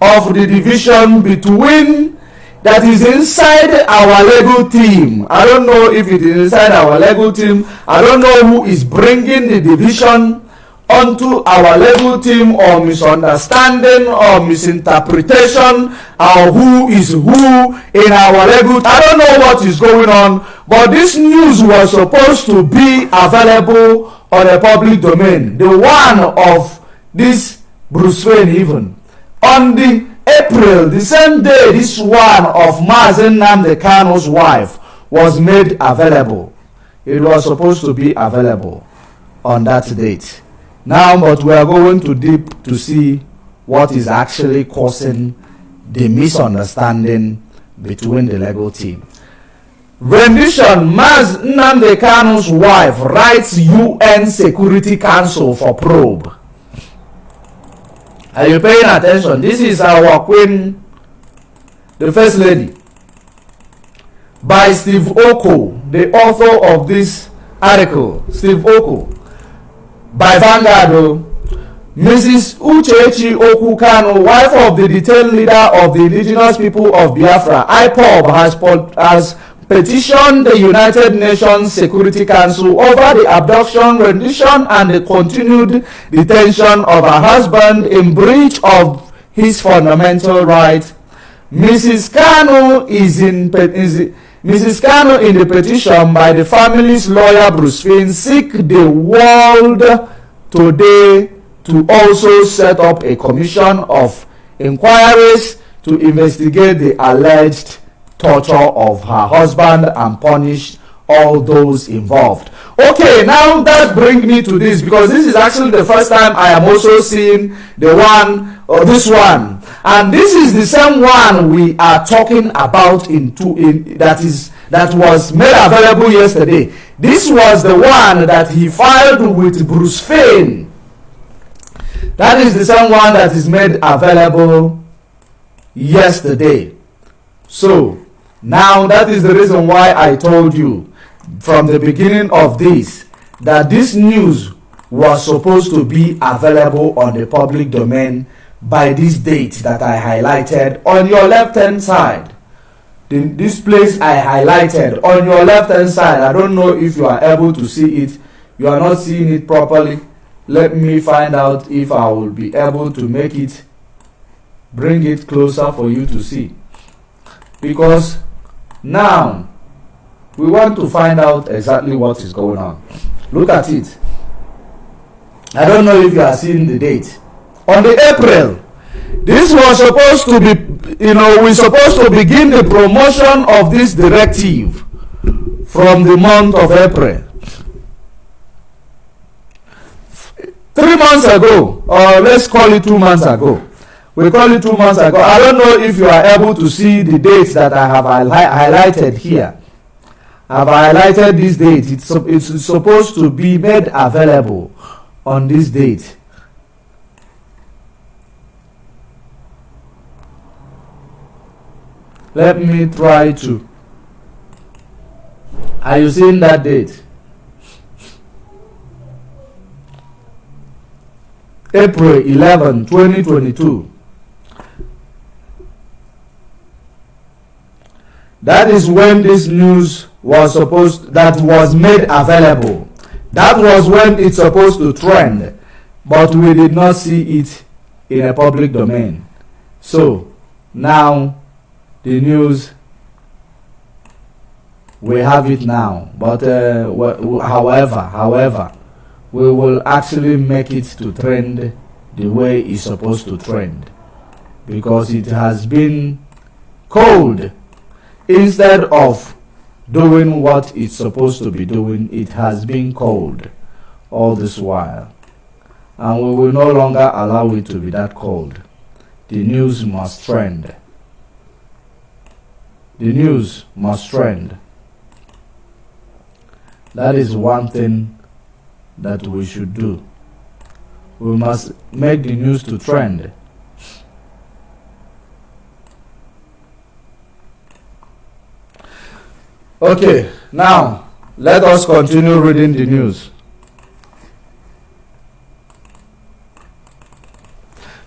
of the division between that is inside our legal team. I don't know if it is inside our legal team. I don't know who is bringing the division unto our legal team or misunderstanding or misinterpretation or who is who in our legal I don't know what is going on but this news was supposed to be available on a public domain the one of this Bruce Wayne even. On the April the same day this one of Mazi Kanu's wife was made available. It was supposed to be available on that date now, but we are going to deep to see what is actually causing the misunderstanding between the Lego team. Rendition Mazi Nnamdi Kanu's wife writes UN Security Council for probe. Are you paying attention? This is our queen, the first lady, by Steve Oko, the author of this article. Steve Oko by Vanguard. Oh. Mrs. Uchechi Okwu-Kanu, wife of the detailed leader of the indigenous people of Biafra, IPOB, has, has petitioned the United Nations Security Council over the abduction, rendition, and the continued detention of her husband in breach of his fundamental rights. Mrs. Kanu is in is, Mrs. Kano in the petition by the family's lawyer Bruce Finn seek the world today to also set up a commission of inquiries to investigate the alleged torture of her husband and punish all those involved. Okay, now that brings me to this because this is actually the first time I am also seeing the one or this one. And this is the same one we are talking about in two in that is that was made available yesterday. This was the one that he filed with Bruce Fein that is the same one that is made available yesterday. So, now that is the reason why I told you from the beginning of this that this news was supposed to be available on the public domain by this date that I highlighted on your left hand side. The, this place I highlighted on your left hand side, I don't know if you are able to see it. You are not seeing it properly let me find out if I will be able to make it bring it closer for you to see because now we want to find out exactly what is going on. Look at it. I don't know if you are seeing the date. On the April this was supposed to be you know we're supposed to begin the promotion of this directive from the month of April. Three months ago or let's call it two months ago. We call it two months ago. I don't know if you are able to see the dates that i have highlighted here i've highlighted this date? It's, it's supposed to be made available on this date. Let me try to. Are you seeing that date? April 11, 2022. That is when this news was supposed that was made available. That was when it's supposed to trend, but we did not see it in a public domain. So now the news we have it now. But uh, however, however, we will actually make it to trend the way it's supposed to trend because it has been cold instead of doing what it's supposed to be doing it has been cold all this while and we will no longer allow it to be that cold the news must trend the news must trend that is one thing that we should do. We must make the news to trend. Okay, now let us continue reading the news.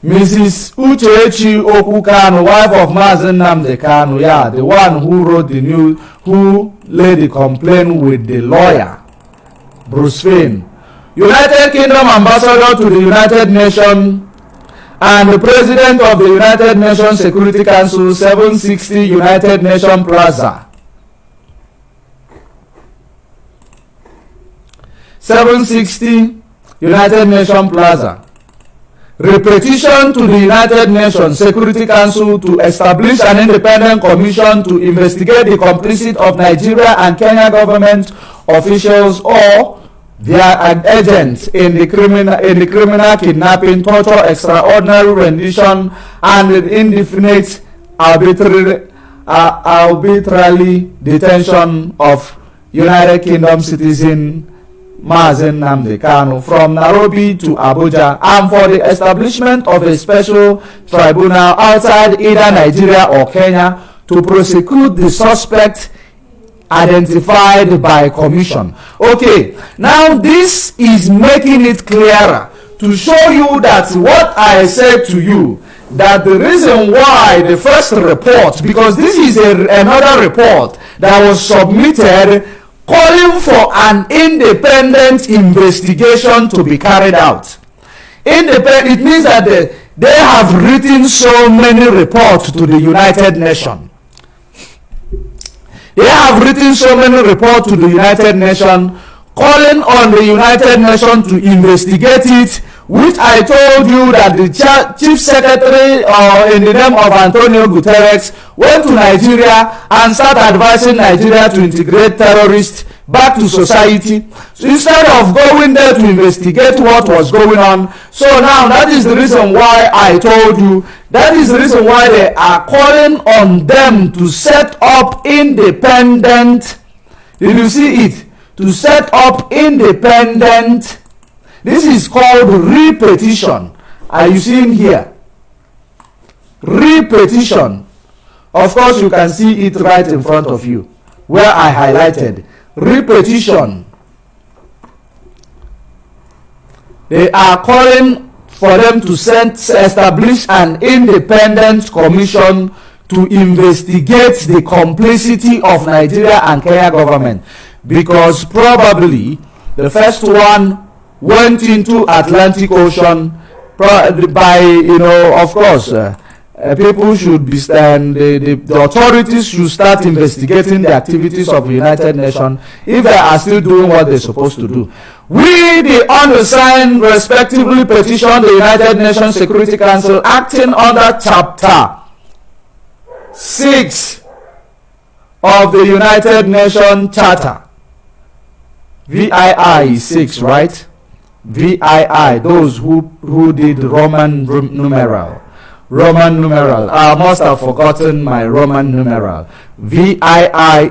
Mrs. Uchechi Okwu-Kanu, wife of Mazi Nnamdi yeah, the one who wrote the news, who laid the complaint with the lawyer, Bruce Fein, United Kingdom ambassador to the United Nations and the president of the United Nations Security Council 760 United Nations Plaza. 760 United Nations Plaza. Repetition to the United Nations Security Council to establish an independent commission to investigate the complicity of Nigeria and Kenya government officials or They are agents in the criminal in the criminal kidnapping, torture, extraordinary rendition, and indefinite arbitrary uh, arbitrarily detention of United Kingdom citizen Mazen Namde Kanu from Nairobi to Abuja and for the establishment of a special tribunal outside either Nigeria or Kenya to prosecute the suspect identified by commission. Okay, now this is making it clearer to show you that what I said to you, that the reason why the first report, because this is a, another report that was submitted calling for an independent investigation to be carried out. Independent, it means that they, they have written so many reports to the United Nations. They have written so many reports to the United Nations calling on the United Nations to investigate it which I told you that the chief secretary uh, in the name of Antonio Guterres went to Nigeria and started advising Nigeria to integrate terrorists back to society. So instead of going there to investigate what was going on so now that is the reason why I told you that is the reason why they are calling on them to set up independent did you see it to set up independent This is called repetition. Are you seeing here? Repetition. Of course, you can see it right in front of you where I highlighted. Repetition. They are calling for them to send, establish an independent commission to investigate the complicity of Nigeria and Kenya government because probably the first one went into Atlantic Ocean by, you know, of course, uh, uh, people should be, and the, the, the, authorities should start investigating the activities of the United Nations if they are still doing what they're supposed to do. We, the undersigned, respectively petition the United Nations Security Council acting under Chapter 6 of the United Nations Charter. VII is 6, right? VII, those who, who did Roman numeral. Roman numeral. I must have forgotten my Roman numeral. VII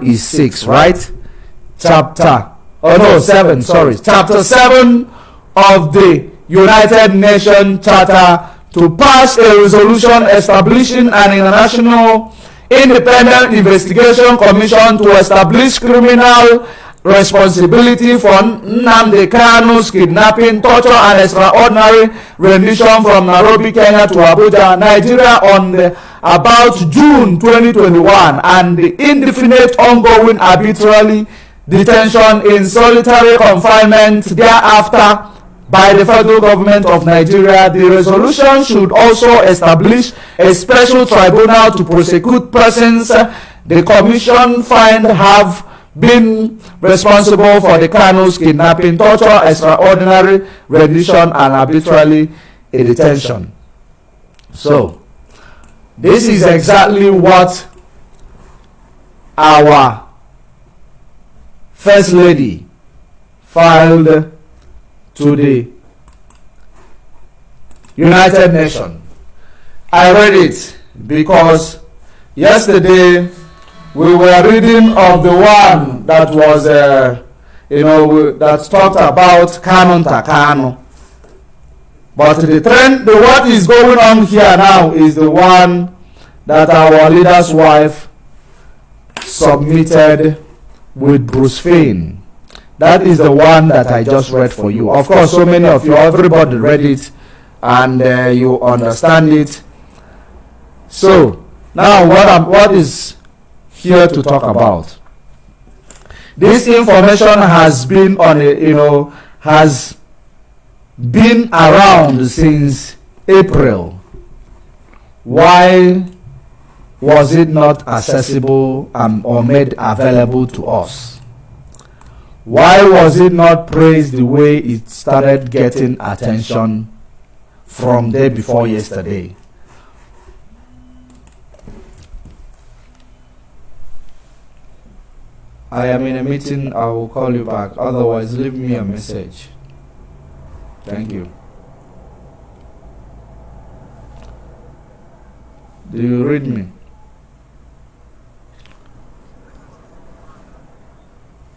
is 6, right? Chapter, oh no, 7, sorry. Chapter 7 of the United Nations Charter to pass a resolution establishing an international independent investigation commission to establish criminal responsibility for Nnamdi Kanu's kidnapping, torture, and extraordinary rendition from Nairobi, Kenya to Abuja, Nigeria on the, about June 2021 and the indefinite ongoing arbitrary detention in solitary confinement thereafter by the federal government of Nigeria. The resolution should also establish a special tribunal to prosecute persons the commission find have been responsible for the Kanu's kidnapping, torture, extraordinary rendition, and arbitrarily detention. So, this is exactly what our First Lady filed to the United Nations. I read it because yesterday we were reading of the one that was, uh, you know, that talked about Kanunta Kanu. But the trend, the what is going on here now is the one that our leader's wife submitted with Bruce Fein. That is the one that I just read for you. Of course, so many of you, everybody read it and uh, you understand it. So, now what, I'm, what is here to talk about. This information has been on a, you know, has been around since April. Why was it not accessible um, or made available to us? Why was it not praised the way it started getting attention from day before yesterday? I am in a meeting. I will call you back. Otherwise, leave me a message. Thank you. Do you read me?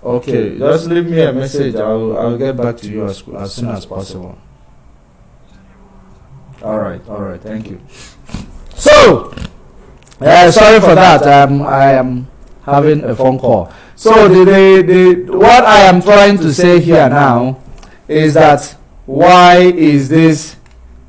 Okay, just leave me a message. I'll, I'll get back to you as, as soon as possible. All right, all right, thank you. So, uh, sorry for that. Um, I am having a phone call. So the, the, the, what I am trying to say here now is that why is this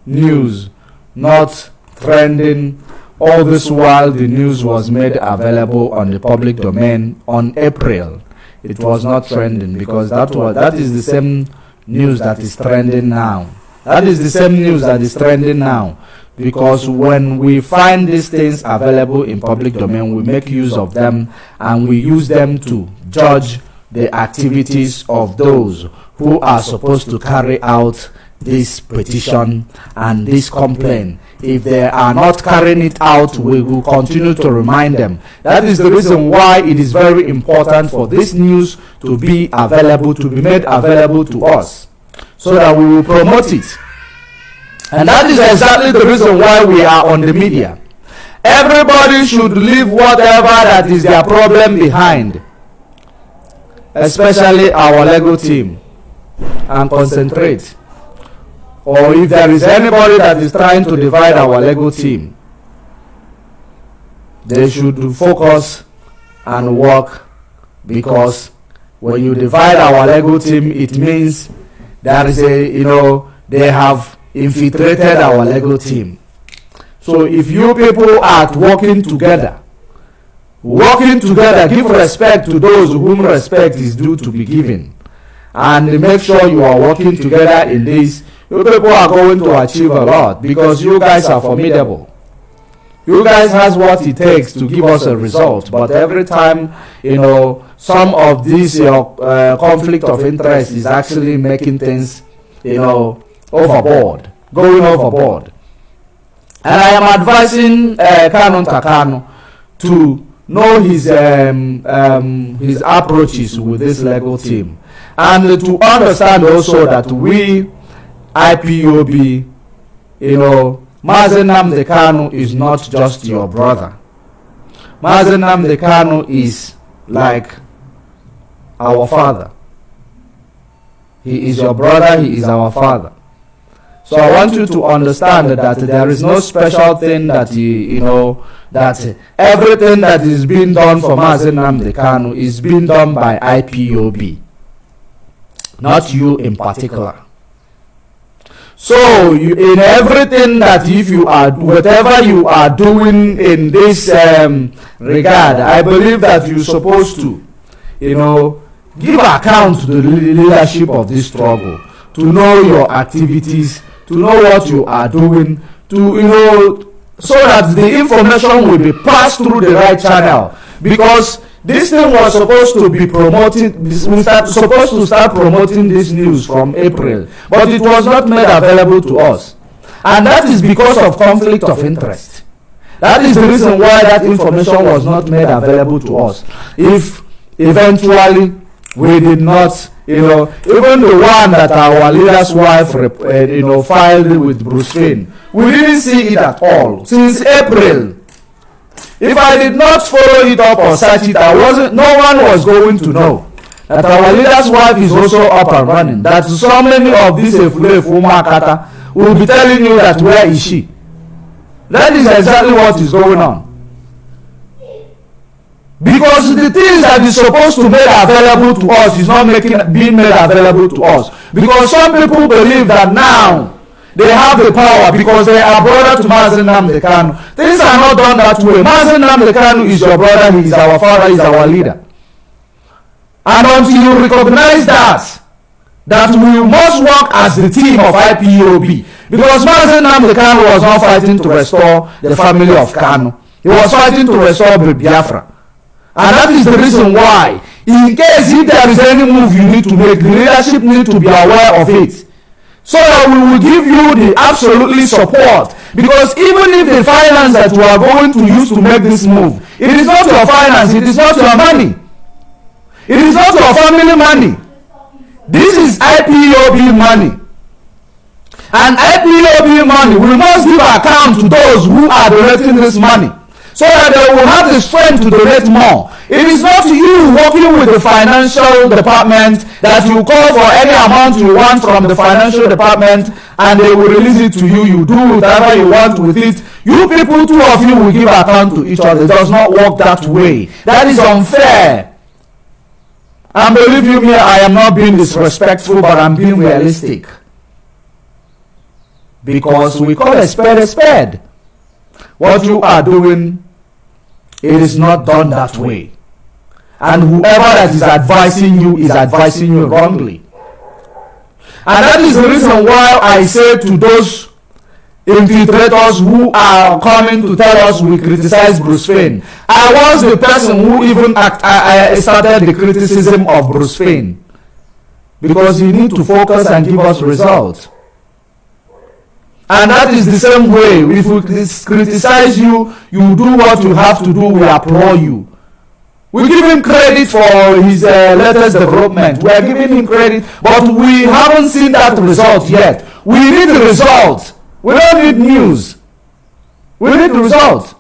news not trending? All this while the news was made available on the public domain on April. It was not trending because that was that is the same news that is trending now. That is the same news that is trending now because when we find these things available in public domain we make use of them and we use them to judge the activities of those who are supposed to carry out this petition and this complaint. If they are not carrying it out, we will continue to remind them. That is the reason why it is very important for this news to be available, to be made available to us, so that we will promote it. And that is exactly the reason why we are on the media. Everybody should leave whatever that is their problem behind, especially our Lego team, and concentrate or if there is anybody that is trying to divide our Lego team, they should focus and work because when you divide our Lego team, it means there is a, you know, they have infiltrated our Lego team. So if you people are working together, working together, give respect to those whom respect is due to be given. And make sure you are working together in this you people are going to achieve a lot because you guys are formidable. You guys has what it takes to give us a result, but every time, you know, some of this your uh, conflict of interest is actually making things, you know, overboard, going overboard. And I am advising uh, Kanunta Kanu to know his um, um, his approaches with this Lego team, and to understand also that we IPOB, you know, Mazi Nnamdi Kanu is not just your brother. Mazi Nnamdi Kanu is like our father. He is your brother, he is our father. So I want you to understand that there is no special thing that you, you know, that everything that is being done for Mazi Nnamdi Kanu is being done by IPOB, not you in particular. So you, in everything that if you are whatever you are doing in this um, regard, I believe that you're supposed to, you know, give account to the leadership of this struggle, to know your activities, to know what you are doing, to you know, so that the information will be passed through the right channel. Because this thing was supposed to be promoting we start supposed to start promoting this news from april but it was not made available to us. And that is because of conflict of interest. That is the reason why that information was not made available to us. If eventually we did not you know even the one that our leader's wife uh, you know filed with bruce Wayne, we didn't see it at all since april If I did not follow it up or search it, I wasn't, no one was going to know that our leader's wife is also up and running. That so many of these Efulefu Makata will be telling you that where is she? That is exactly what is going on. Because the things that is supposed to be available to us is not making being made available to us. Because some people believe that now They have the power because they are brother to Mazen Namdekanu. Things are not done that way. Mazen Namdekanu is your brother, he is our father, he is our leader. And until you recognize that, that we must work as the team of IPOB. Because Mazen Namdekanu was not fighting to restore the family of Kanu. He was fighting to restore Biafra. And that is the reason why, in case if there is any move you need to make, the leadership need to be aware of it. So that we will give you the absolutely support. Because even if the finance that you are going to use to make this move it is not your finance it is not your money. It is not your family money. This is ipob money. And ipob money we must give account to those who are donating this money so that they will have the strength to donate more. It is not you working with the financial department that you call for any amount you want from the financial department and they will release it to you. You do whatever you want with it. You people, two of you will give account to each other. It does not work that way. That is unfair. And believe you me, I am not being disrespectful, but I'm being realistic. because we call a spade a spade. What you are doing, it is not done that way. And whoever that is advising you is advising you wrongly. And that is the reason why I say to those infiltrators who are coming to tell us we criticize Bruce Fein. I was the person who even act, I, I started the criticism of Bruce Fein. Because you need to focus and give us results. And that is the same way. If we criticize you, you do what you have to do, we applaud you. We give him credit for his uh, latest development. We are giving him credit, but we haven't seen that result yet. We need the result. We don't need news. We need the result.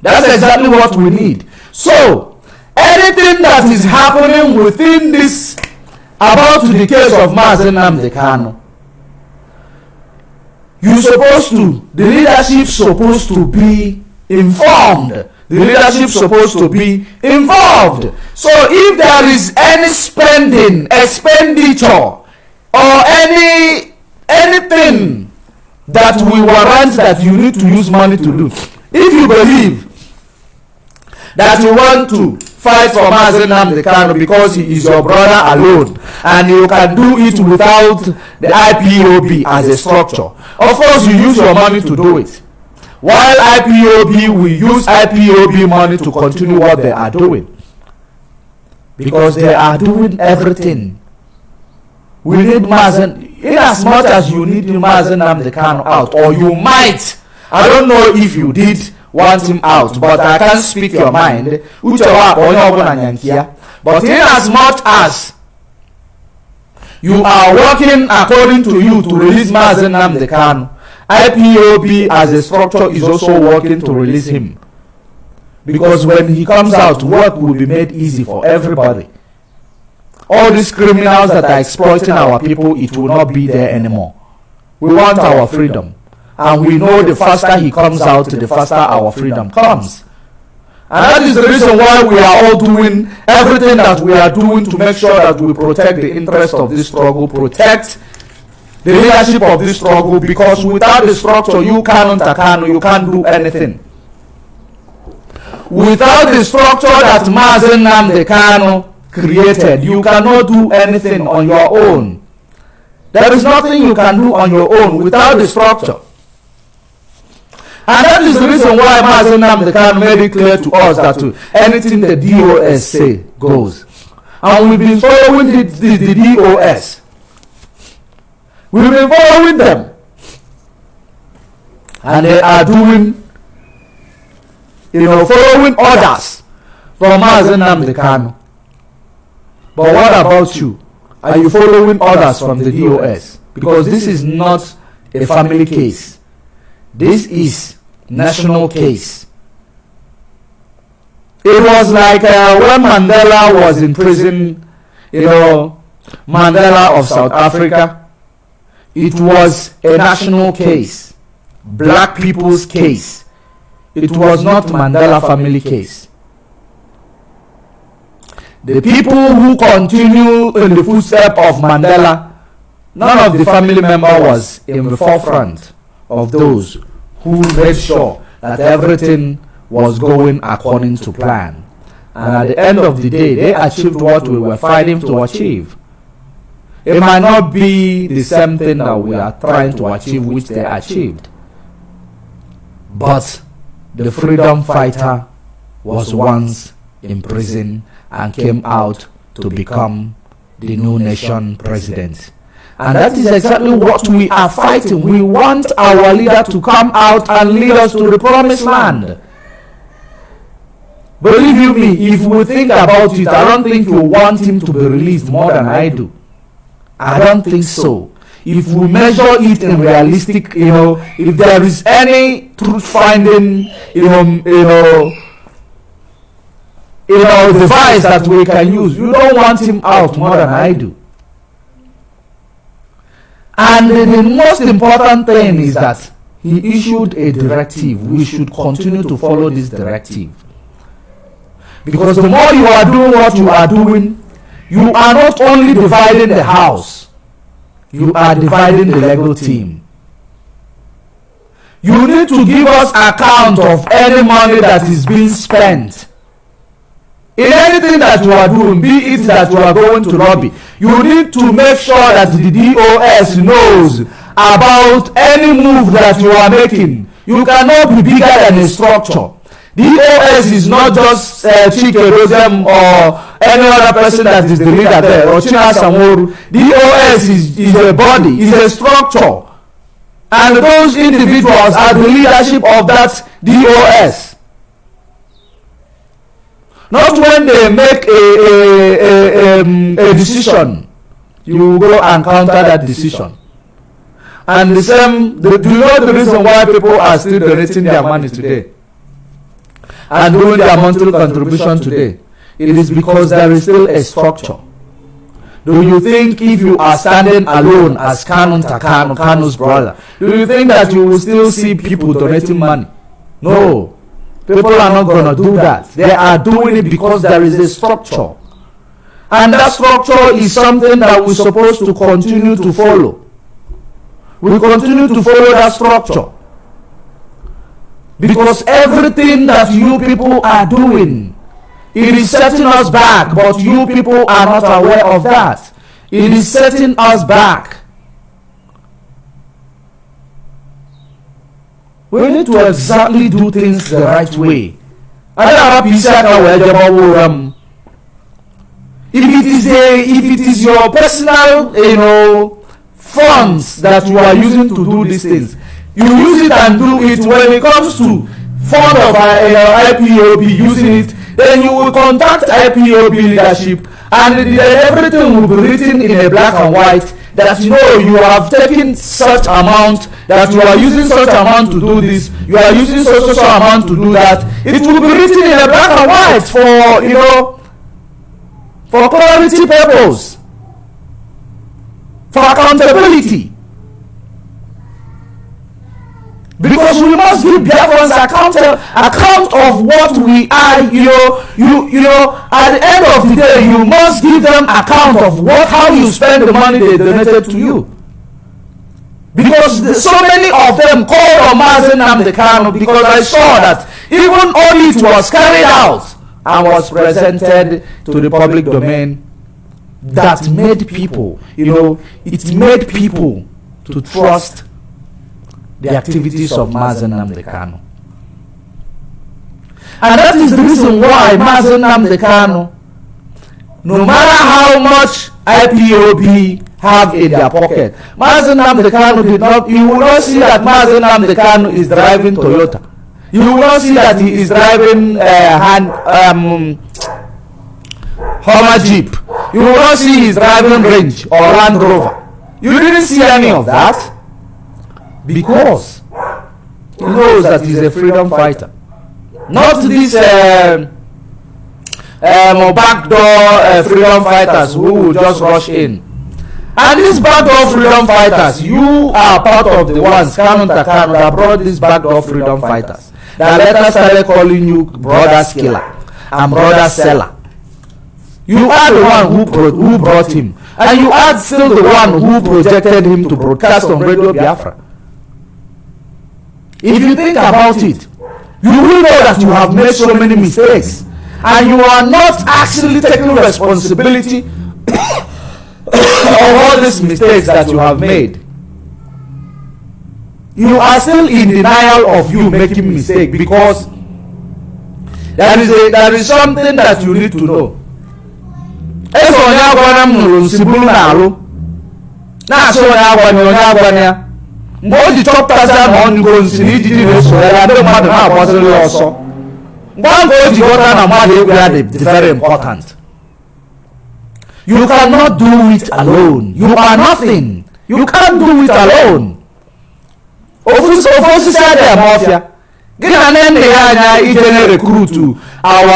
That's exactly what we need. So, anything that is happening within this about the case of Mazi Nnamdi Kanu, you're supposed to, the leadership supposed to be informed. The leadership supposed to be involved. So if there is any spending, expenditure, or any anything that we warrant that you need to use money to do, if you believe that you want to fight for Mazen Namdekano because he is your brother alone and you can do it without the IPOB as a structure. Of course, you use your money to do it. While IPOB will use IPOB money to continue what they are doing. Because they are doing everything. We need Mazen, in as much as you need Mazen Namdekano out, or you might, I don't know if you did want him out but i can't speak your mind. But in as much as you are working according to you to release Mazi Nnamdi Kanu IPOB as a structure is also working to release him. Because when he comes out work will be made easy for everybody. All these criminals that are exploiting our people it will not be there anymore. We want our freedom and we know the faster he comes out, the faster our freedom comes. And that is the reason why we are all doing everything that we are doing to make sure that we protect the interest of this struggle, protect the leadership of this struggle, because without the structure, you cannot, you can't do anything. Without the structure that Mazen and the Namdekano created, you cannot do anything on your own. There is nothing you can do on your own without the structure. And that is the reason why Mazen Namdekan made it clear to us that anything the DOS say goes. And we've been following the, the, the DOS. We've been following them. And they are doing, you know, following orders from Mazen Namdekan. But what about you? Are you following orders from the DOS? Because this is not a family case. This is national case. It was like uh, when Mandela was in prison, you know, Mandela of South Africa. It was a national case, black people's case. It was not Mandela family case. The people who continue in the footsteps of Mandela, none of the family member was in the forefront of those who made sure that everything was going according to plan. And at the end of the day, they achieved what we were fighting to achieve. It might not be the same thing that we are trying to achieve, which they achieved. But the freedom fighter was once in prison and came out to become the new nation president. And that is exactly what we are fighting. We want our leader to come out and lead us to the promised land. Believe you me, if we think about it, I don't think you want him to be released more than I do. I don't think so. If we measure it in realistic, you know, if there is any truth finding, you know, you know, you know, device that we can use, you don't want him out more than I do. And the most important thing is that he issued a directive. We should continue to follow this directive. Because the more you are doing what you are doing, you are not only dividing the house, you are dividing the legal team. You need to give us account of any money that is being spent. In anything that you are doing, be it that you are going to lobby, you need to make sure that the DOS knows about any move that you are making. You cannot be bigger than a structure. DOS is not just uh, Chike Rozem or any other person that is the leader there or China Samoru. DOS is, is a body, is a structure. And those individuals are the leadership of that DOS. Not when they make a, a, a, um, a decision, you go and counter that decision. And the same, the, do you know the reason why people are still donating their money today? And doing their monthly contribution today? It is because there is still a structure. Do you think if you are standing alone as Kanunta Kanu, Kanu's brother, do you think that you will still see people donating money? No. People are not going to do that. They are doing it because there is a structure. And that structure is something that we're supposed to continue to follow. We continue to follow that structure. Because everything that you people are doing, it is setting us back, but you people are not aware of that. It is setting us back. We need to exactly do things the right way. If it is a, if it is your personal, you know, funds that you are using to do these things, you use it and do it when it comes to fund of uh, IPOB using it, then you will contact IPOB leadership and everything will be written in a black and white that you know you have taken such amount that you are using such amount to do this. you are using such such amount to do that. it will be written in a black and white for you know for clarity purpose for accountability because we must give Biafrans account uh, account of what we are you know you you know at the end of the day you must give them account of what how you spend the money they donated to you. Because the, so many of them called on Mazi Nnamdi Kanu because I saw that even audit was carried out and was presented to the public domain that made people you know it made people to trust the activities of Mazen Nnamdi Kanu. And that is the reason why Mazen Nnamdi Kanu, no matter how much IPOB have in their pocket, Mazen Nnamdi Kanu did not, you will not see that Mazen Nnamdi Kanu is driving Toyota. You will not see that he is driving uh, hand, um, Hummer Jeep. You will not see he's driving Range or Land Rover. You didn't see any of that because he knows that he's a freedom fighter. Not these uh, um, backdoor uh, freedom fighters who will just rush in. And these backdoor freedom fighters, you are part of the ones, Kanu Takano, that brought these backdoor freedom fighters. That later started calling you brother skiller and brother seller. You are the one who, pro who brought him. And you are still the one who projected him to broadcast on Radio Biafra. If you think about it, you will know that you have made so many mistakes and you are not actually taking responsibility [COUGHS] of all these mistakes that you have made. You are still in denial of you making mistake because there is a there is something that you need to know. Mgbe o ji chọpụtazi na ọ nyụgo nsị na ijiji na-eso ya ndị mmadụ na-agbaziri ọsọ. Mgbe ahụ o ji ghọta na mmadụ egwu ya dị very important. You cannot do it alone. You are nothing. You can't do it alone. Ofu osisi adịghị ama ọfịa. Gị na nne ya anya ije na recruit our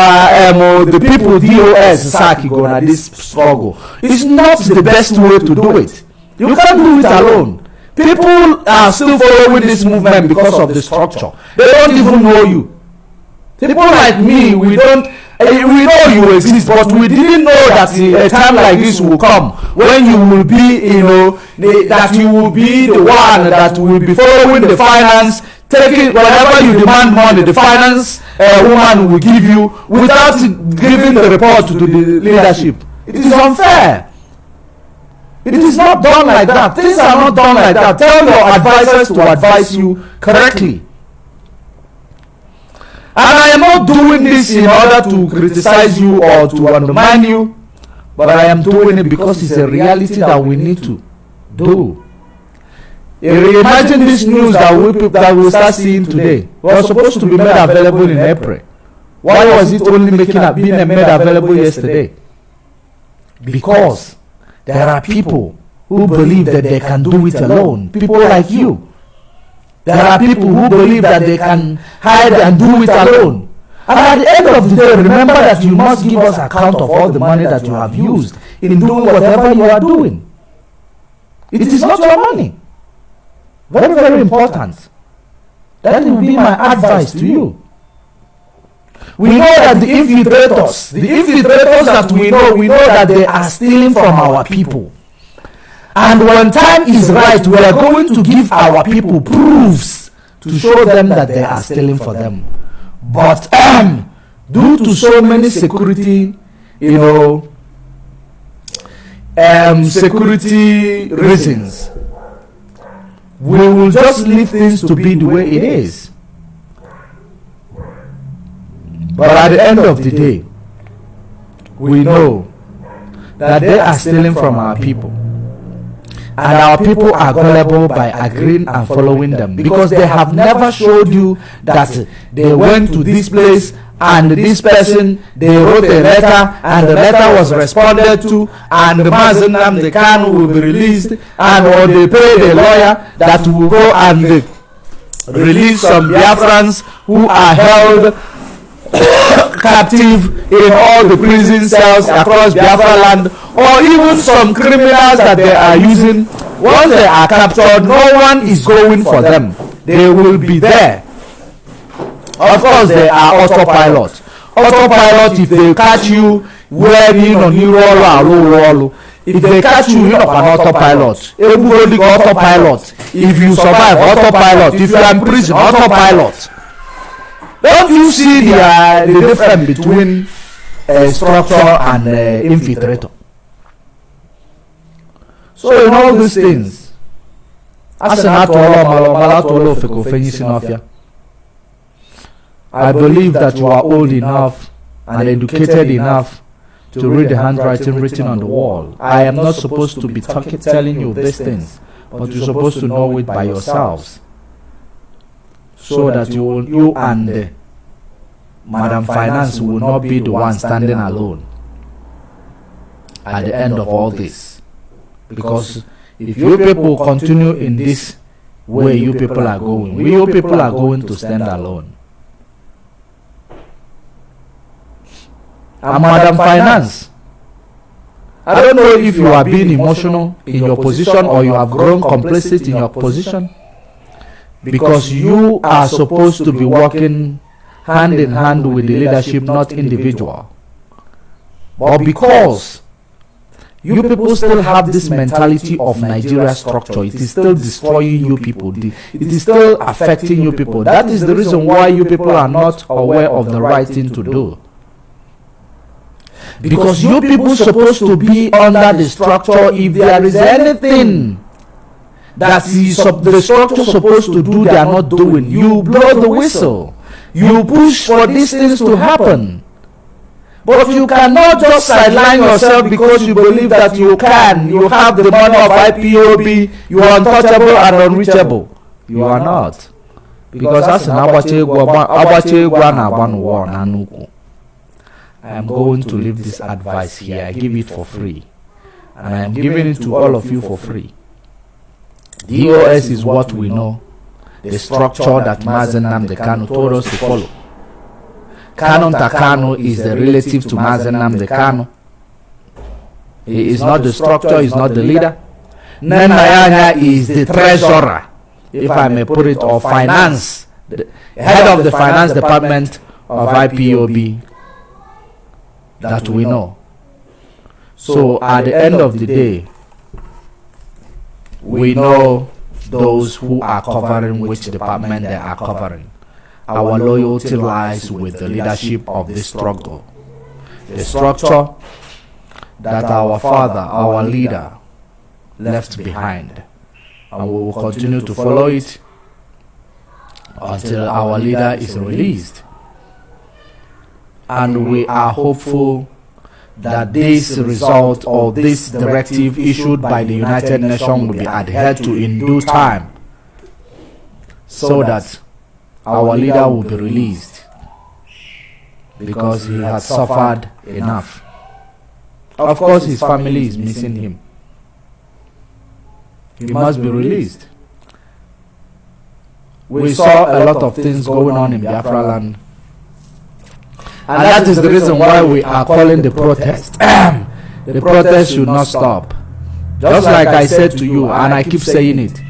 um, the people dos sack go na this struggle? It's not the best way to do it. You can't do it alone People are still following this movement because of the structure. They don't even know you. People like me, we don't eh, we know you exist, but we didn't know that a time like this will come when you will be, you know, the, that you will be the one that will be following the finance, taking whenever you demand money, the finance uh, woman will give you without giving the report to the leadership. It is unfair. It is not done like that. Things are not done like that. Tell your advisors to advise you correctly. And I am not doing this in order to criticize you or to undermine you, but I am doing it because it's a reality that we need to do. Imagine this news that we, that we start seeing today was supposed to be made available in April. Why was it only making being made available yesterday? Because there are people who believe that they can do it alone. People like you. There are people who believe that they can hide and do it alone. And at the end of the day, remember that you must give us account of all the money that you have used in doing whatever you are doing. It is not your money. Very, very important. That will be my advice to you. We know that the infiltrators, the infiltrators that we know, we know that they are stealing from our people. And when time is right, we are going to give our people proofs to show them that they are stealing for them. But um, due to so many security, you know, um, security reasons, we will just leave things to be the way it is. But at the end of the day, we know that they are stealing from our people. And our people are gullible by agreeing and following them because they have never showed you that they went to this place and this person they wrote a letter and the letter was responded to and the Mazen the can will be released and or they pay a lawyer that will go and release some Biafrans who are held captive in all the prison cells across Biafra land or even some criminals that they are using. Once they are captured no one is going for them. They will be there. Of course they are autopilot. Autopilot if they catch you wearing on arụ ọrụ if they catch you you are an autopilot egbugodi autopilot. If you survive autopilot. If you are in prison autopilot don't you see the, uh, the difference between uh, structure and uh, infiltrator? So in all these things, as an I believe that you are old enough and educated enough to read the handwriting written on the wall. I am not supposed to be talking, telling you these things, but you're supposed to know it by yourselves so that you will, you and uh, Madam Finance will not be the one standing alone at the end of all this. Because if you people continue in this way you people are going, we you people are going to stand alone. And Madam Finance, I don't know if you are being emotional in your position or you have grown complicit in your position because you are supposed to be working hand in hand with the leadership, not individual. But because you people still have this mentality of Nigeria structure, it is still destroying you people, it is still affecting you people. That is the reason why you people are not aware of the right thing to do. Because you people supposed to be under the structure if there is anything that is the structure supposed to do they are not doing, you blow the whistle. You push for these things to happen. But you cannot just sideline yourself because you believe that you can. You have the money of IPOB. You are untouchable and unreachable. You are not. Because that's an I am going to leave this advice here. I give it for free. And I am giving it to all of you for free. DOS is what we know the structure that Mazi Nnamdi Kanu told us to follow. Kanunta Kanu is the relative to Mazi Nnamdi Kanu. He is not the structure, he is not the leader. Nenayanya is the treasurer, if I may put it, or finance, the head of the finance department of IPOB that we know. So at the end of the day, we know those who are covering which department they are covering. Our loyalty lies with the leadership of this struggle. The structure that our father, our leader, left behind. And we will continue to follow it until our leader is released. And we are hopeful that this result or this directive issued by the United Nations will be adhered to in due time. so that our leader will be released. because he has suffered enough. Of course, his family is missing him. He must be released. We saw a lot of things going on in Biafra land and, and that is the reason why we are calling the protest. the protest should not stop. Just like I said to you, and I keep saying it.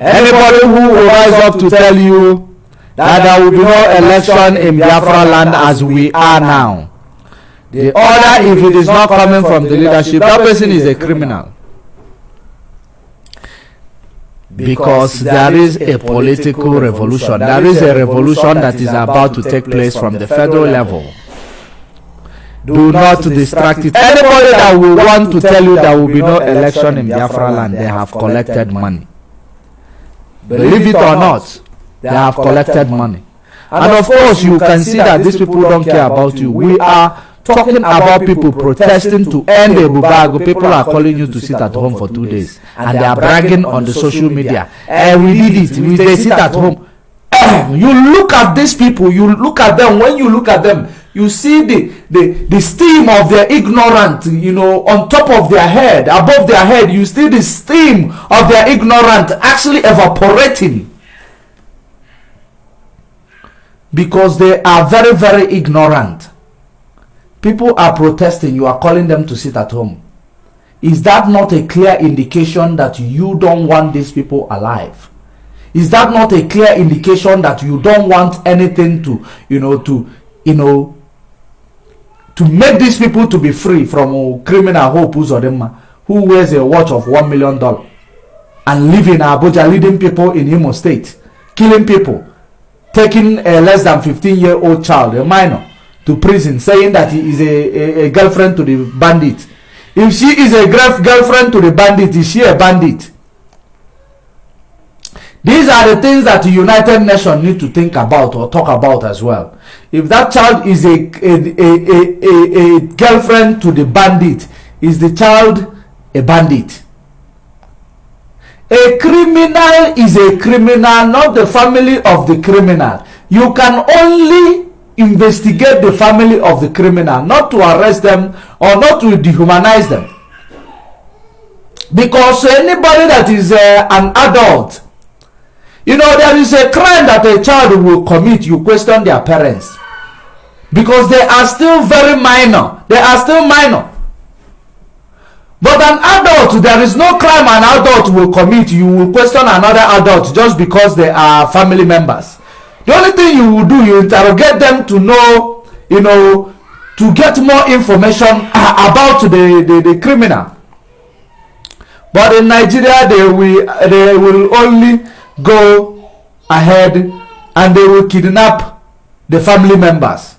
Anybody who will rise up to tell you that there will be no election in Biafra land as we are now, the order, if it is not coming from the leadership, that person is a criminal. Because there is a political revolution. There is a revolution that is about to take place from the federal level do not distract it. Anybody that will want to tell you there will be no election in Biafra land, they have collected money. Believe it or not, they have collected money. And of course, you can see that these people don't care about you. We are talking about people protesting to end the Bubago. People are calling you to sit at home for two days. And they are bragging on the social media. And we did it. We, they sit at home. you look at these people, you look at them. When you look at them, you see the, the, the steam of their ignorant, you know, on top of their head, above their head, you see the steam of their ignorant actually evaporating. Because they are very, very ignorant. People are protesting, you are calling them to sit at home. Is that not a clear indication that you don't want these people alive? Is that not a clear indication that you don't want anything to, you know, to, you know, to make these people to be free from uh, criminal Hope Uzodinma who wears a watch of one million dollar and live in Abuja leading people in Imo State, killing people, taking a less than 15 year old child, a minor, to prison, saying that he is a, a, a girlfriend to the bandit. If she is a girlfriend to the bandit, is she a bandit? These are the things that the United Nations need to think about or talk about as well. If that child is a, a, a, a, a girlfriend to the bandit, is the child a bandit? A criminal is a criminal, not the family of the criminal. You can only investigate the family of the criminal, not to arrest them or not to dehumanize them. Because anybody that is uh, an adult You know, there is a crime that a child will commit, you question their parents. Because they are still very minor. They are still minor. But an adult, there is no crime an adult will commit. You will question another adult just because they are family members. The only thing you will do, you interrogate them to know, you know, to get more information about the, the, the criminal. But in Nigeria, they will, they will only go ahead and they will kidnap the family members.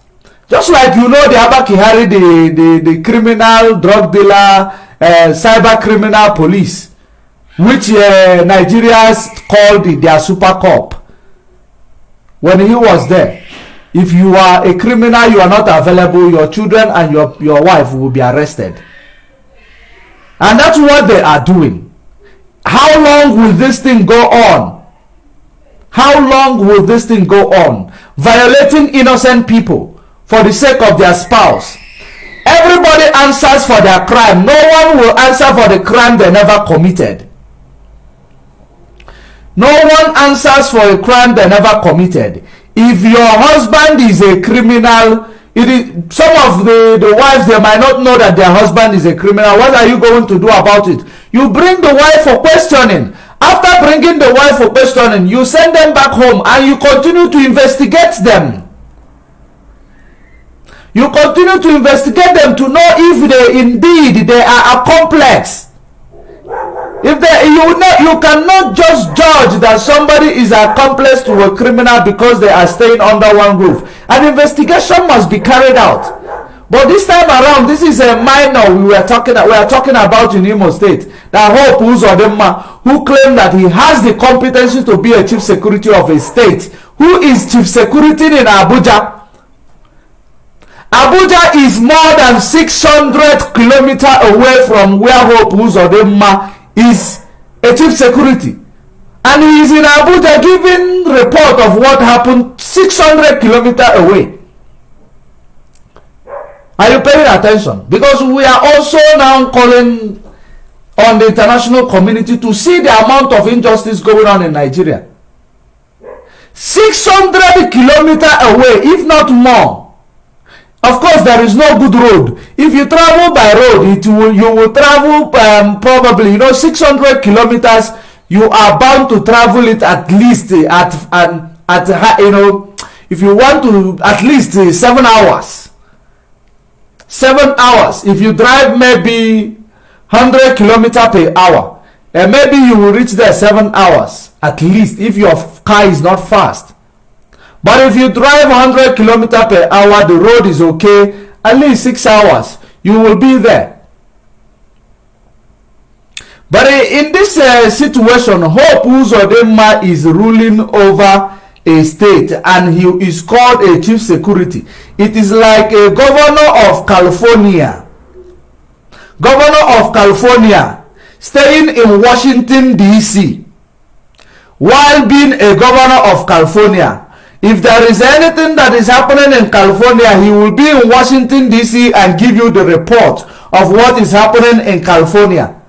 Just like you know the Abba Kyari the, the, the criminal drug dealer uh, cyber criminal police which uh, Nigerians called their super cop. When he was there if you are a criminal you are not available your children and your, your wife will be arrested. And that's what they are doing. How long will this thing go on How long will this thing go on? Violating innocent people for the sake of their spouse. Everybody answers for their crime. No one will answer for the crime they never committed. No one answers for a crime they never committed. If your husband is a criminal, it is, some of the, the wives, they might not know that their husband is a criminal. What are you going to do about it? You bring the wife for questioning after bringing the wife for questioning you send them back home and you continue to investigate them You continue to investigate them to know if they indeed they are accomplices. If they, you know, you cannot just judge that somebody is accomplice to a criminal because they are staying under one roof. An investigation must be carried out. But this time around, this is a minor we were talking we are talking about in Imo State. That Hope Uzodinma, who claimed that he has the competency to be a chief security of a state. Who is chief security in Abuja? Abuja is more than 600 kilometers away from where Hope Uzodinma is a chief security. And he is in Abuja giving report of what happened 600 kilometers away. Are you paying attention? Because we are also now calling on the international community to see the amount of injustice going on in Nigeria. 600 kilometers away, if not more. Of course, there is no good road. If you travel by road, it will you will travel um, probably you know 600 kilometers. You are bound to travel it at least at and at, at you know if you want to at least uh, seven hours seven hours. If you drive maybe 100 kilometer per hour and maybe you will reach there seven hours at least if your car is not fast. But if you drive 100 kilometer per hour the road is okay at least six hours you will be there. But in this uh, situation hope uzodinma is ruling over a state and he is called a chief security. It is like a governor of california. Governor of california staying in washington dc while being a governor of california if there is anything that is happening in california he will be in washington dc and give you the report of what is happening in california.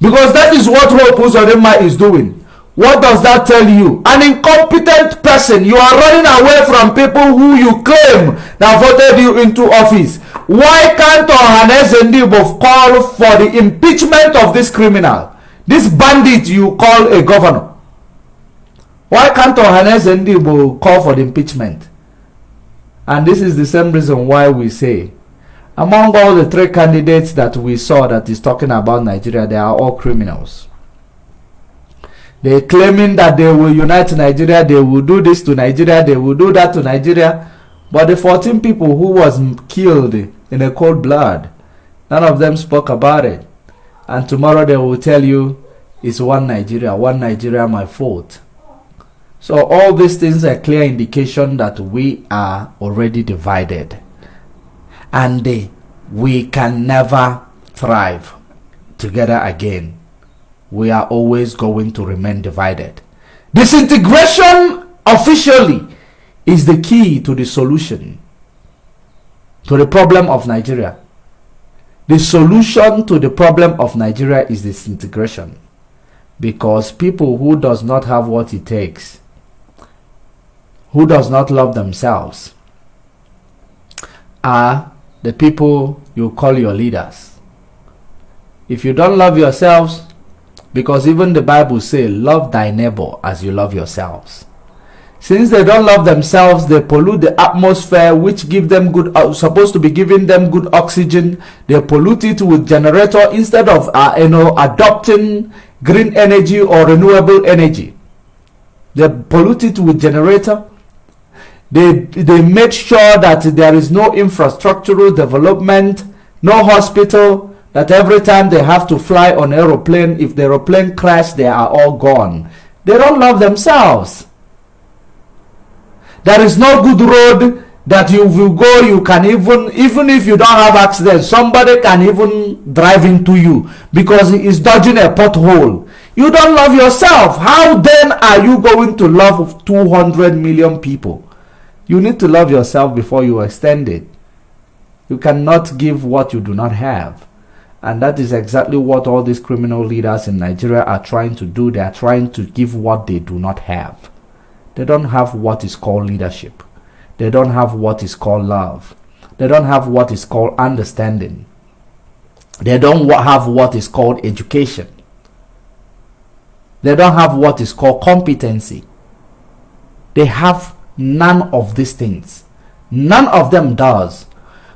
Because that is what hope uzodinma is doing what does that tell you? An incompetent person. You are running away from people who you claim that voted you into office. Why can't Ohaneze Ndigbo call for the impeachment of this criminal? This bandit you call a governor. Why can't Ohaneze Ndigbo call for the impeachment? And this is the same reason why we say among all the three candidates that we saw that is talking about Nigeria, they are all criminals. They claiming that they will unite Nigeria, they will do this to Nigeria, they will do that to Nigeria. But the 14 people who was killed in a cold blood, none of them spoke about it. And tomorrow they will tell you it's one Nigeria, one Nigeria my fault. So all these things are clear indication that we are already divided. And we can never thrive together again we are always going to remain divided. Disintegration officially is the key to the solution to the problem of Nigeria. The solution to the problem of Nigeria is disintegration because people who does not have what it takes, who does not love themselves, are the people you call your leaders. If you don't love yourselves, because even the Bible says, love thy neighbor as you love yourselves. Since they don't love themselves, they pollute the atmosphere, which give them good, uh, supposed to be giving them good oxygen. They pollute it with generator instead of, uh, you know, adopting green energy or renewable energy. They pollute it with generator. They, they make sure that there is no infrastructural development, no hospital, that every time they have to fly on aeroplane, if the aeroplane crash, they are all gone. They don't love themselves. There is no good road that you will go, you can even, even if you don't have accident, somebody can even drive into you because he is dodging a pothole. You don't love yourself. How then are you going to love 200 million people? You need to love yourself before you extend it. You cannot give what you do not have. And that is exactly what all these criminal leaders in Nigeria are trying to do. They are trying to give what they do not have. They don't have what is called leadership. They don't have what is called love. They don't have what is called understanding. They don't have what is called education. They don't have what is called competency. They have none of these things. None of them does.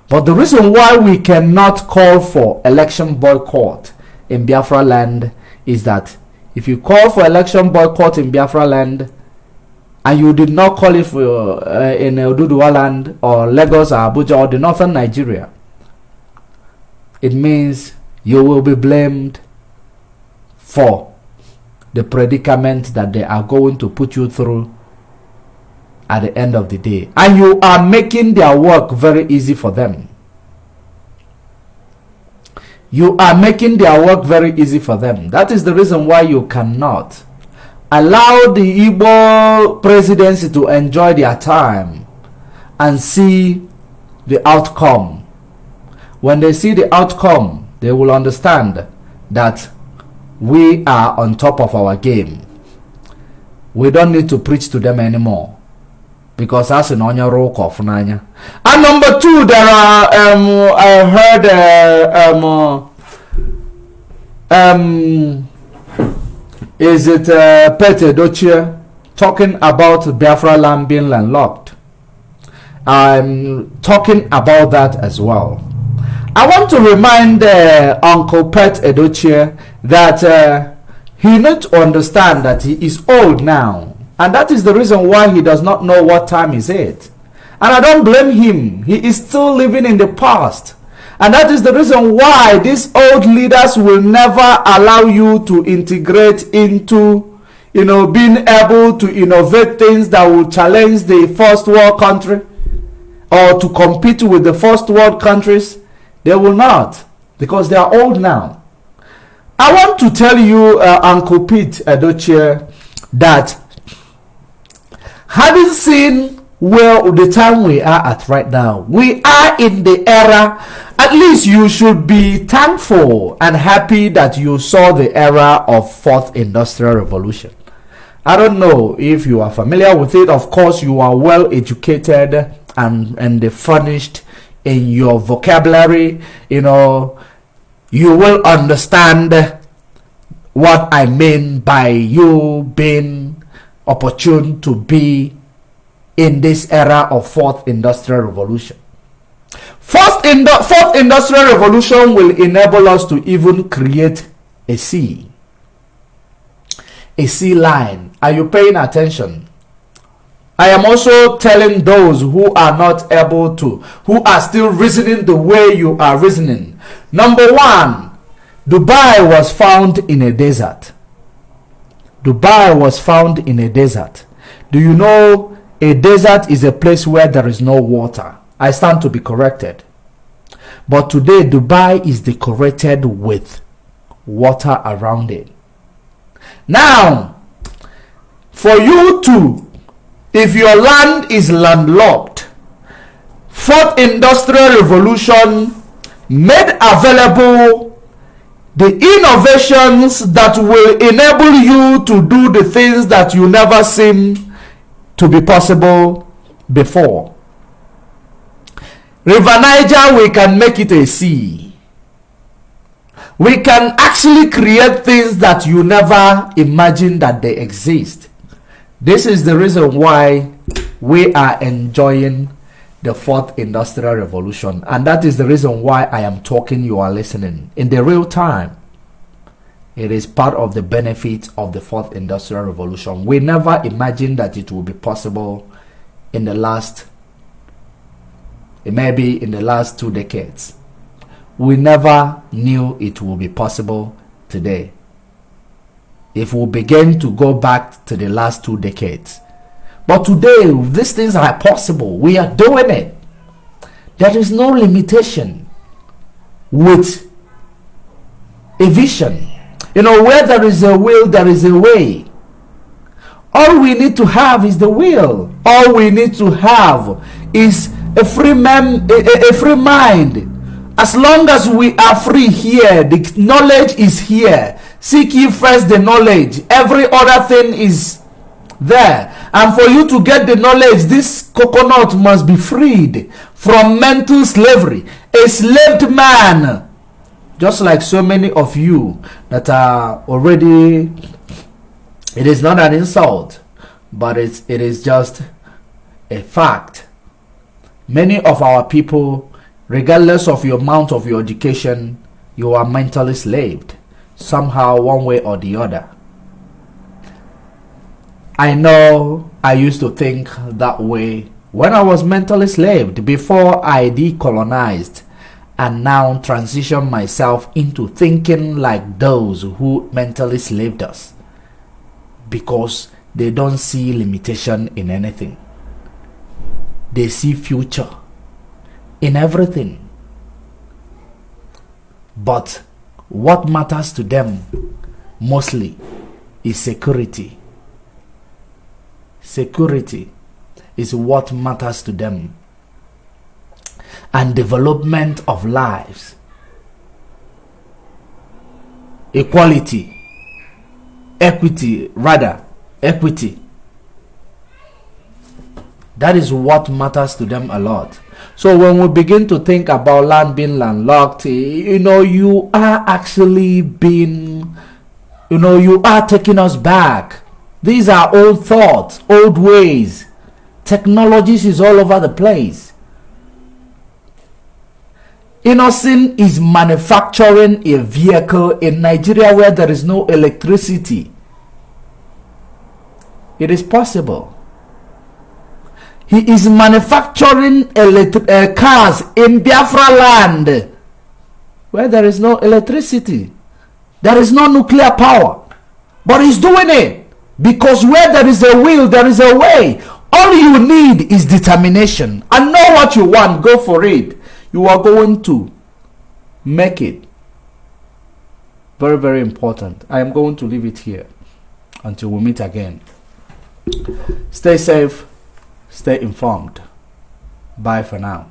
But the reason why we cannot call for election boycott in Biafra land is that if you call for election boycott in Biafra land and you did not call it for uh, in Oduduwa land or Lagos or Abuja or the northern Nigeria, it means you will be blamed for the predicament that they are going to put you through at the end of the day. And you are making their work very easy for them. You are making their work very easy for them. That is the reason why you cannot allow the Igbo presidency to enjoy their time and see the outcome. When they see the outcome, they will understand that we are on top of our game. We don't need to preach to them anymore because that's an onion roll off And number two, there are um, I heard uh, um, um, is it uh, Pete Edochie talking about Biafra land being landlocked? I'm talking about that as well. I want to remind uh, Uncle Pete Edochie that uh, he needs to understand that he is old now. And that is the reason why he does not know what time is it. And I don't blame him. He is still living in the past. And that is the reason why these old leaders will never allow you to integrate into, you know, being able to innovate things that will challenge the first world country or to compete with the first world countries they will not because they are old now. I want to tell you, uh, Uncle Pete Edochie, that having seen where the time we are at right now, we are in the era, at least you should be thankful and happy that you saw the era of fourth industrial revolution. I don't know if you are familiar with it. Of course, you are well educated and, and furnished in your vocabulary, you know, you will understand what I mean by you being opportune to be in this era of fourth industrial revolution. First in the fourth industrial revolution will enable us to even create a sea. A sea line. Are you paying attention? I am also telling those who are not able to, who are still reasoning the way you are reasoning. Number one, Dubai was found in a desert. Dubai was found in a desert. Do you know a desert is a place where there is no water? I stand to be corrected. But today, Dubai is decorated with water around it. Now, for you to if your land is landlocked, fourth industrial revolution made available the innovations that will enable you to do the things that you never seem to be possible before. River Niger, we can make it a sea. We can actually create things that you never imagined that they exist. This is the reason why we are enjoying the fourth industrial revolution. And that is the reason why I am talking, you are listening in the real time. It is part of the benefit of the fourth industrial revolution. We never imagined that it would be possible in the last, maybe in the last two decades. We never knew it would be possible today if we begin to go back to the last two decades. But today, these things are possible. We are doing it. There is no limitation with a vision. You know, where there is a will, there is a way. All we need to have is the will. All we need to have is a free man, a, a free mind. As long as we are free here, the knowledge is here Seek ye first the knowledge. Every other thing is there. And for you to get the knowledge, this coconut must be freed from mental slavery. A slaved man, just like so many of you that are already, it is not an insult, but it's, it is just a fact. Many of our people regardless of your amount of your education, you are mentally slaved somehow, one way or the other. I know I used to think that way when I was mentally slaved before I decolonized and now transition myself into thinking like those who mentally slaved us because they don't see limitation in anything. They see future in everything. But what matters to them mostly is security. Security is what matters to them. And development of lives. Equality. Equity, rather, equity. That is what matters to them a lot. So when we begin to think about land being landlocked, you know, you are actually being, you know, you are taking us back. These are old thoughts, old ways. Technologies is all over the place. Innocent is manufacturing a vehicle in Nigeria where there is no electricity. It is possible. He is manufacturing uh, cars in Biafra land where there is no electricity. There is no nuclear power. But he's doing it because where there is a will, there is a way. All you need is determination and know what you want. Go for it. You are going to make it. Very, very important. I am going to leave it here until we meet again. Stay safe Stay informed. Bye for now.